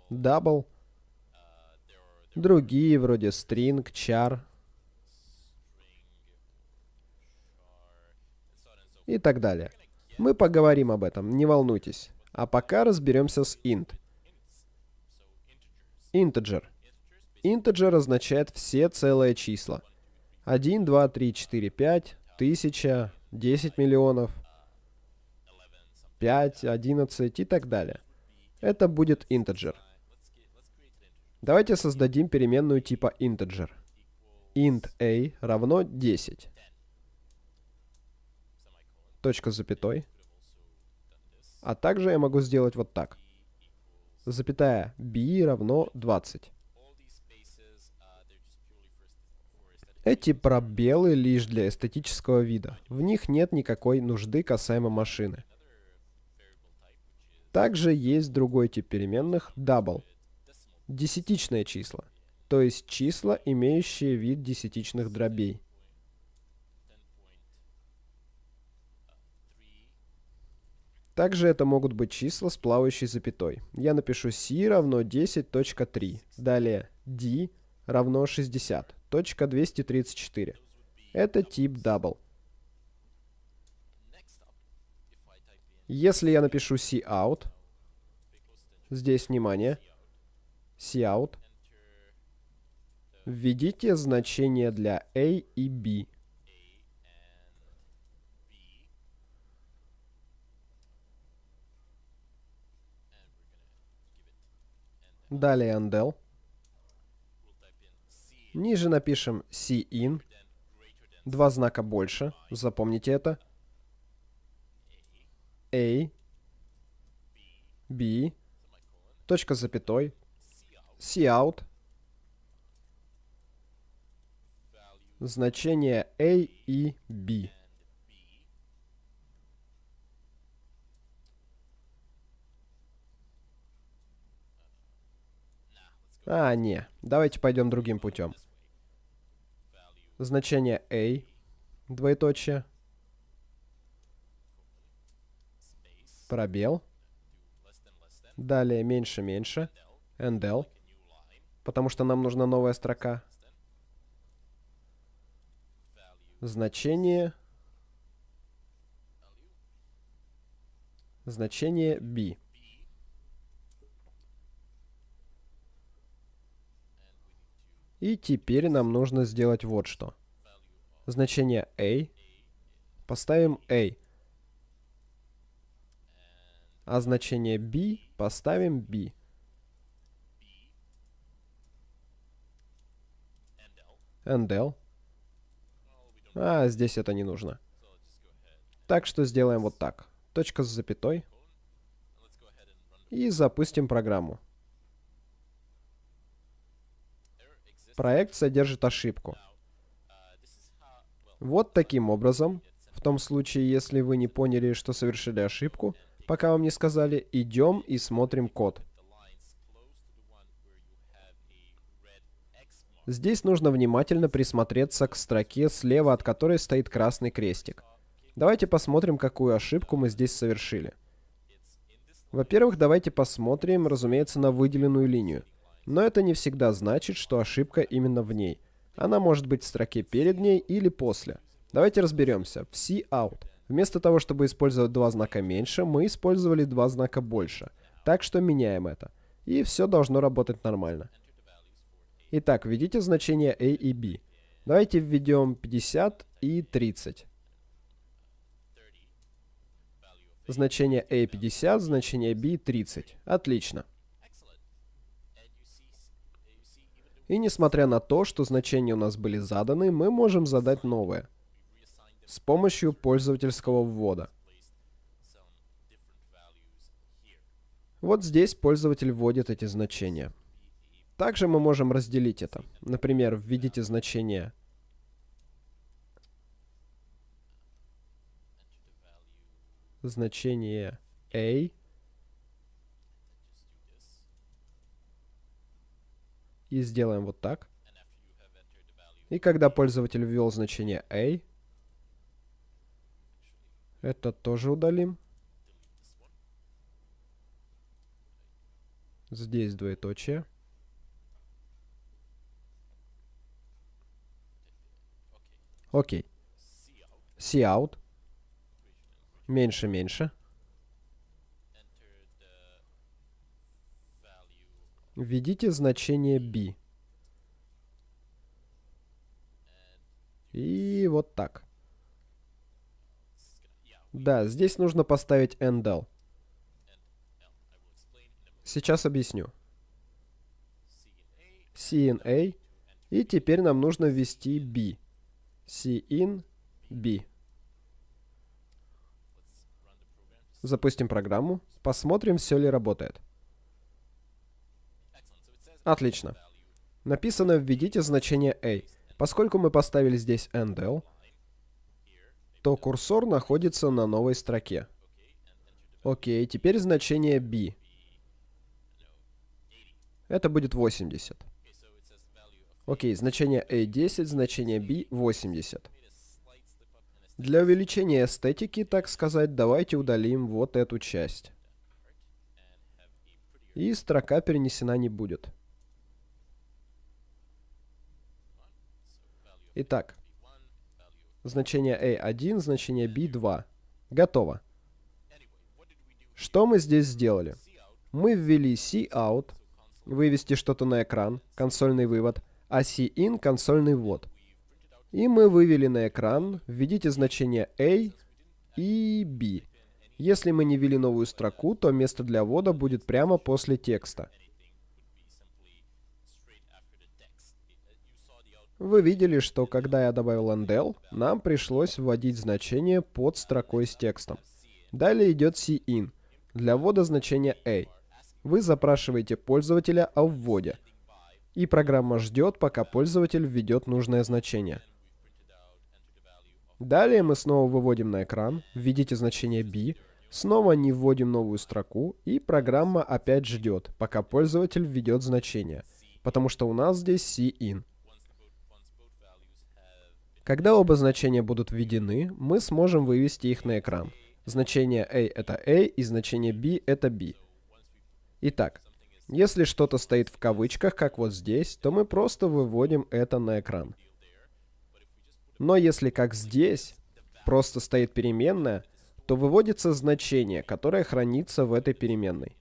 double, другие вроде string, char и так далее. Мы поговорим об этом, не волнуйтесь. А пока разберемся с int. Integer. Integer означает все целые числа. 1, 2, 3, 4, 5, 1000, 10 миллионов, 5, 11 и так далее. Это будет integer. Давайте создадим переменную типа integer. int a равно 10. Точка с запятой. А также я могу сделать вот так запятая b равно 20. Эти пробелы лишь для эстетического вида. В них нет никакой нужды касаемо машины. Также есть другой тип переменных double. Десятичные числа. То есть числа, имеющие вид десятичных дробей. Также это могут быть числа с плавающей запятой. Я напишу c равно 10.3. Далее d равно 60. Точка 234. Это тип double. Если я напишу cout, здесь внимание, cout, введите значение для a и b. Далее undel. Ниже напишем cin. Два знака больше. Запомните это. A. B. Точка с запятой. Cout. Значение A и B. А, не. Давайте пойдем другим путем. Значение a, двоеточие, пробел, далее меньше-меньше, ndl, потому что нам нужна новая строка, значение, значение b. И теперь нам нужно сделать вот что. Значение a поставим a. А значение b поставим b. ndl. А, здесь это не нужно. Так что сделаем вот так. Точка с запятой. И запустим программу. Проект содержит ошибку. Вот таким образом, в том случае, если вы не поняли, что совершили ошибку, пока вам не сказали, идем и смотрим код. Здесь нужно внимательно присмотреться к строке, слева от которой стоит красный крестик. Давайте посмотрим, какую ошибку мы здесь совершили. Во-первых, давайте посмотрим, разумеется, на выделенную линию. Но это не всегда значит, что ошибка именно в ней. Она может быть в строке перед ней или после. Давайте разберемся. В C-out. Вместо того, чтобы использовать два знака меньше, мы использовали два знака больше. Так что меняем это. И все должно работать нормально. Итак, введите значения A и B. Давайте введем 50 и 30. Значение A 50, значение B 30. Отлично. И несмотря на то, что значения у нас были заданы, мы можем задать новое. С помощью пользовательского ввода. Вот здесь пользователь вводит эти значения. Также мы можем разделить это. Например, введите значение значение a и сделаем вот так. И когда пользователь ввел значение a, это тоже удалим. Здесь двоеточие. Окей. Cout. Меньше, меньше. Введите значение b. И вот так. Да, здесь нужно поставить endl. Сейчас объясню. CNA. И теперь нам нужно ввести b. cin b. Запустим программу. Посмотрим, все ли работает. Отлично. Написано «Введите значение a». Поскольку мы поставили здесь endl, то курсор находится на новой строке. Окей, теперь значение b. Это будет 80. Окей, значение a 10, значение b 80. Для увеличения эстетики, так сказать, давайте удалим вот эту часть. И строка перенесена не будет. Итак, значение a1, значение b2. Готово. Что мы здесь сделали? Мы ввели cout, вывести что-то на экран, консольный вывод, а cin — консольный ввод. И мы вывели на экран, введите значение a и b. Если мы не ввели новую строку, то место для ввода будет прямо после текста. Вы видели, что когда я добавил endl, нам пришлось вводить значение под строкой с текстом. Далее идет cin для ввода значения a. Вы запрашиваете пользователя о вводе. И программа ждет, пока пользователь введет нужное значение. Далее мы снова выводим на экран, введите значение b, снова не вводим новую строку, и программа опять ждет, пока пользователь введет значение, потому что у нас здесь cin. Когда оба значения будут введены, мы сможем вывести их на экран. Значение a это a и значение b это b. Итак, если что-то стоит в кавычках, как вот здесь, то мы просто выводим это на экран. Но если, как здесь, просто стоит переменная, то выводится значение, которое хранится в этой переменной.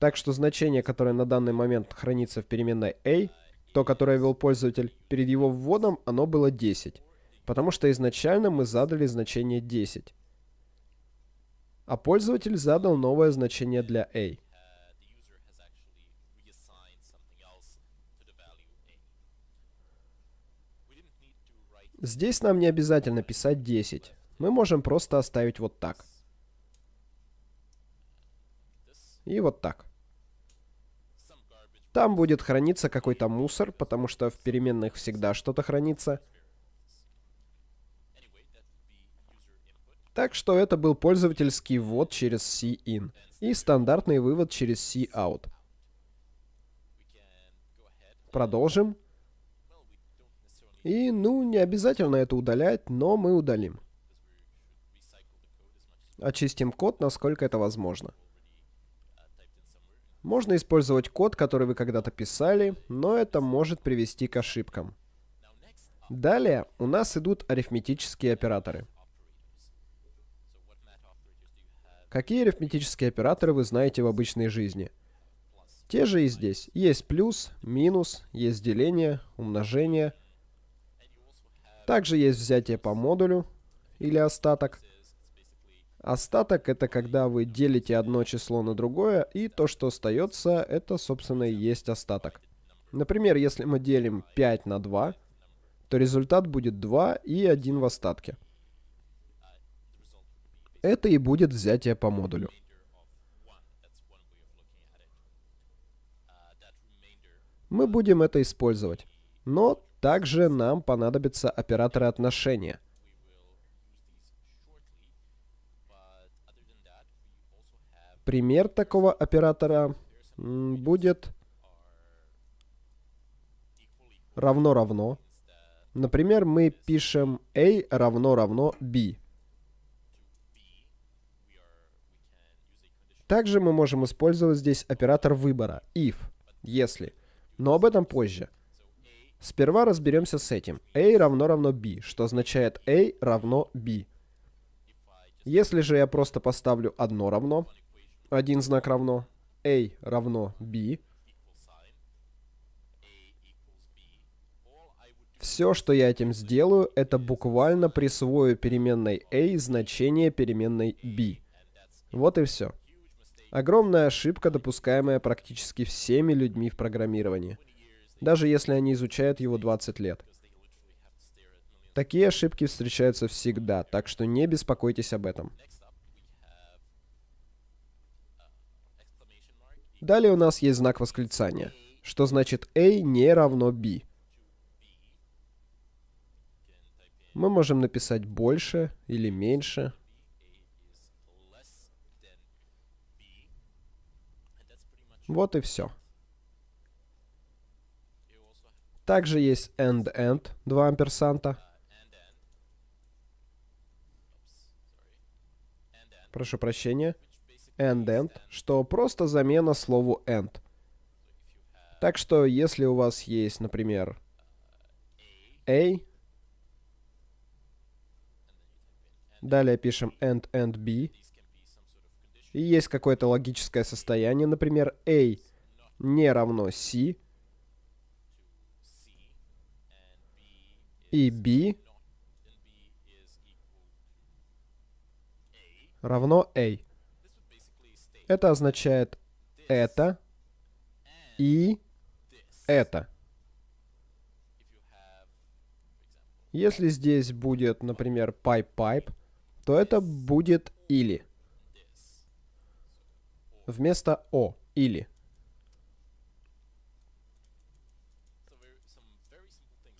Так что значение, которое на данный момент хранится в переменной a, то, которое ввел пользователь, перед его вводом оно было 10, потому что изначально мы задали значение 10. А пользователь задал новое значение для a. Здесь нам не обязательно писать 10. мы можем просто оставить вот так. И вот так. Там будет храниться какой-то мусор, потому что в переменных всегда что-то хранится. Так что это был пользовательский ввод через cin и стандартный вывод через cout. Продолжим. И, ну, не обязательно это удалять, но мы удалим. Очистим код, насколько это возможно. Можно использовать код, который вы когда-то писали, но это может привести к ошибкам. Далее у нас идут арифметические операторы. Какие арифметические операторы вы знаете в обычной жизни? Те же и здесь. Есть плюс, минус, есть деление, умножение. Также есть взятие по модулю или остаток. Остаток — это когда вы делите одно число на другое, и то, что остается, это, собственно, и есть остаток. Например, если мы делим 5 на 2, то результат будет 2 и 1 в остатке. Это и будет взятие по модулю. Мы будем это использовать. Но также нам понадобятся операторы отношения. Пример такого оператора будет равно-равно. Например, мы пишем a равно-равно b. Также мы можем использовать здесь оператор выбора, if, если. Но об этом позже. Сперва разберемся с этим. a равно равно b, что означает a равно b. Если же я просто поставлю одно равно, один знак равно, a равно b, Все, что я этим сделаю, это буквально присвою переменной a значение переменной b. Вот и все. Огромная ошибка, допускаемая практически всеми людьми в программировании, даже если они изучают его 20 лет. Такие ошибки встречаются всегда, так что не беспокойтесь об этом. Далее у нас есть знак восклицания, что значит A не равно B. Мы можем написать больше или меньше. Вот и все. Также есть end-end, два амперсанта. Прошу прощения end-end, что просто замена слову end. Так что, если у вас есть, например, a, далее пишем end, end, b, и есть какое-то логическое состояние, например, a не равно c, и b равно a. Это означает это и это. Если здесь будет, например, pipe-pipe, то это будет или. Вместо о, или.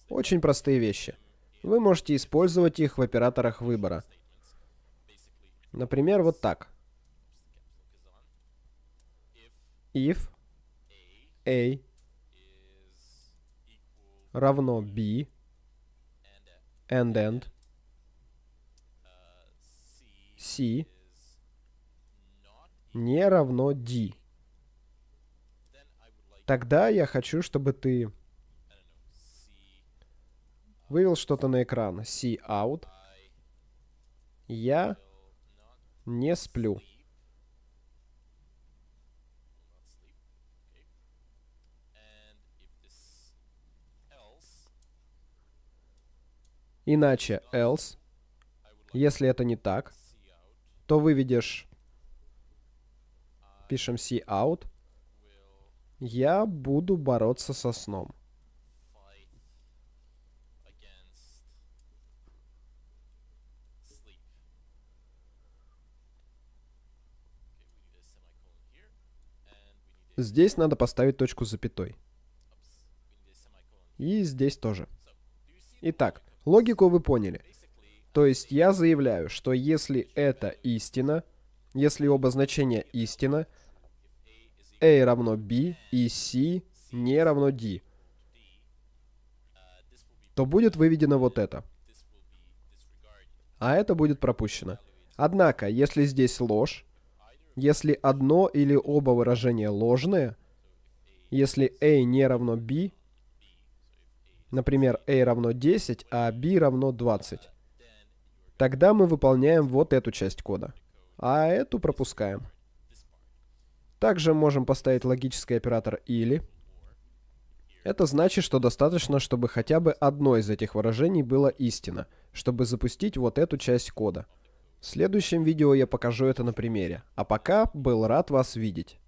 Очень простые вещи. Вы можете использовать их в операторах выбора. Например, вот так. If a равно b and end c не равно d. Тогда я хочу, чтобы ты вывел что-то на экран. C out. Я не сплю. Иначе else, если это не так, то выведешь, пишем see out, я буду бороться со сном. Здесь надо поставить точку с запятой. И здесь тоже. Итак, логику вы поняли. То есть я заявляю, что если это истина, если оба значения истина, a равно b и c не равно d, то будет выведено вот это. А это будет пропущено. Однако, если здесь ложь, если одно или оба выражения ложные, если a не равно b, например, a равно 10, а b равно 20, Тогда мы выполняем вот эту часть кода, а эту пропускаем. Также можем поставить логический оператор «или». Это значит, что достаточно, чтобы хотя бы одно из этих выражений было истина, чтобы запустить вот эту часть кода. В следующем видео я покажу это на примере. А пока был рад вас видеть.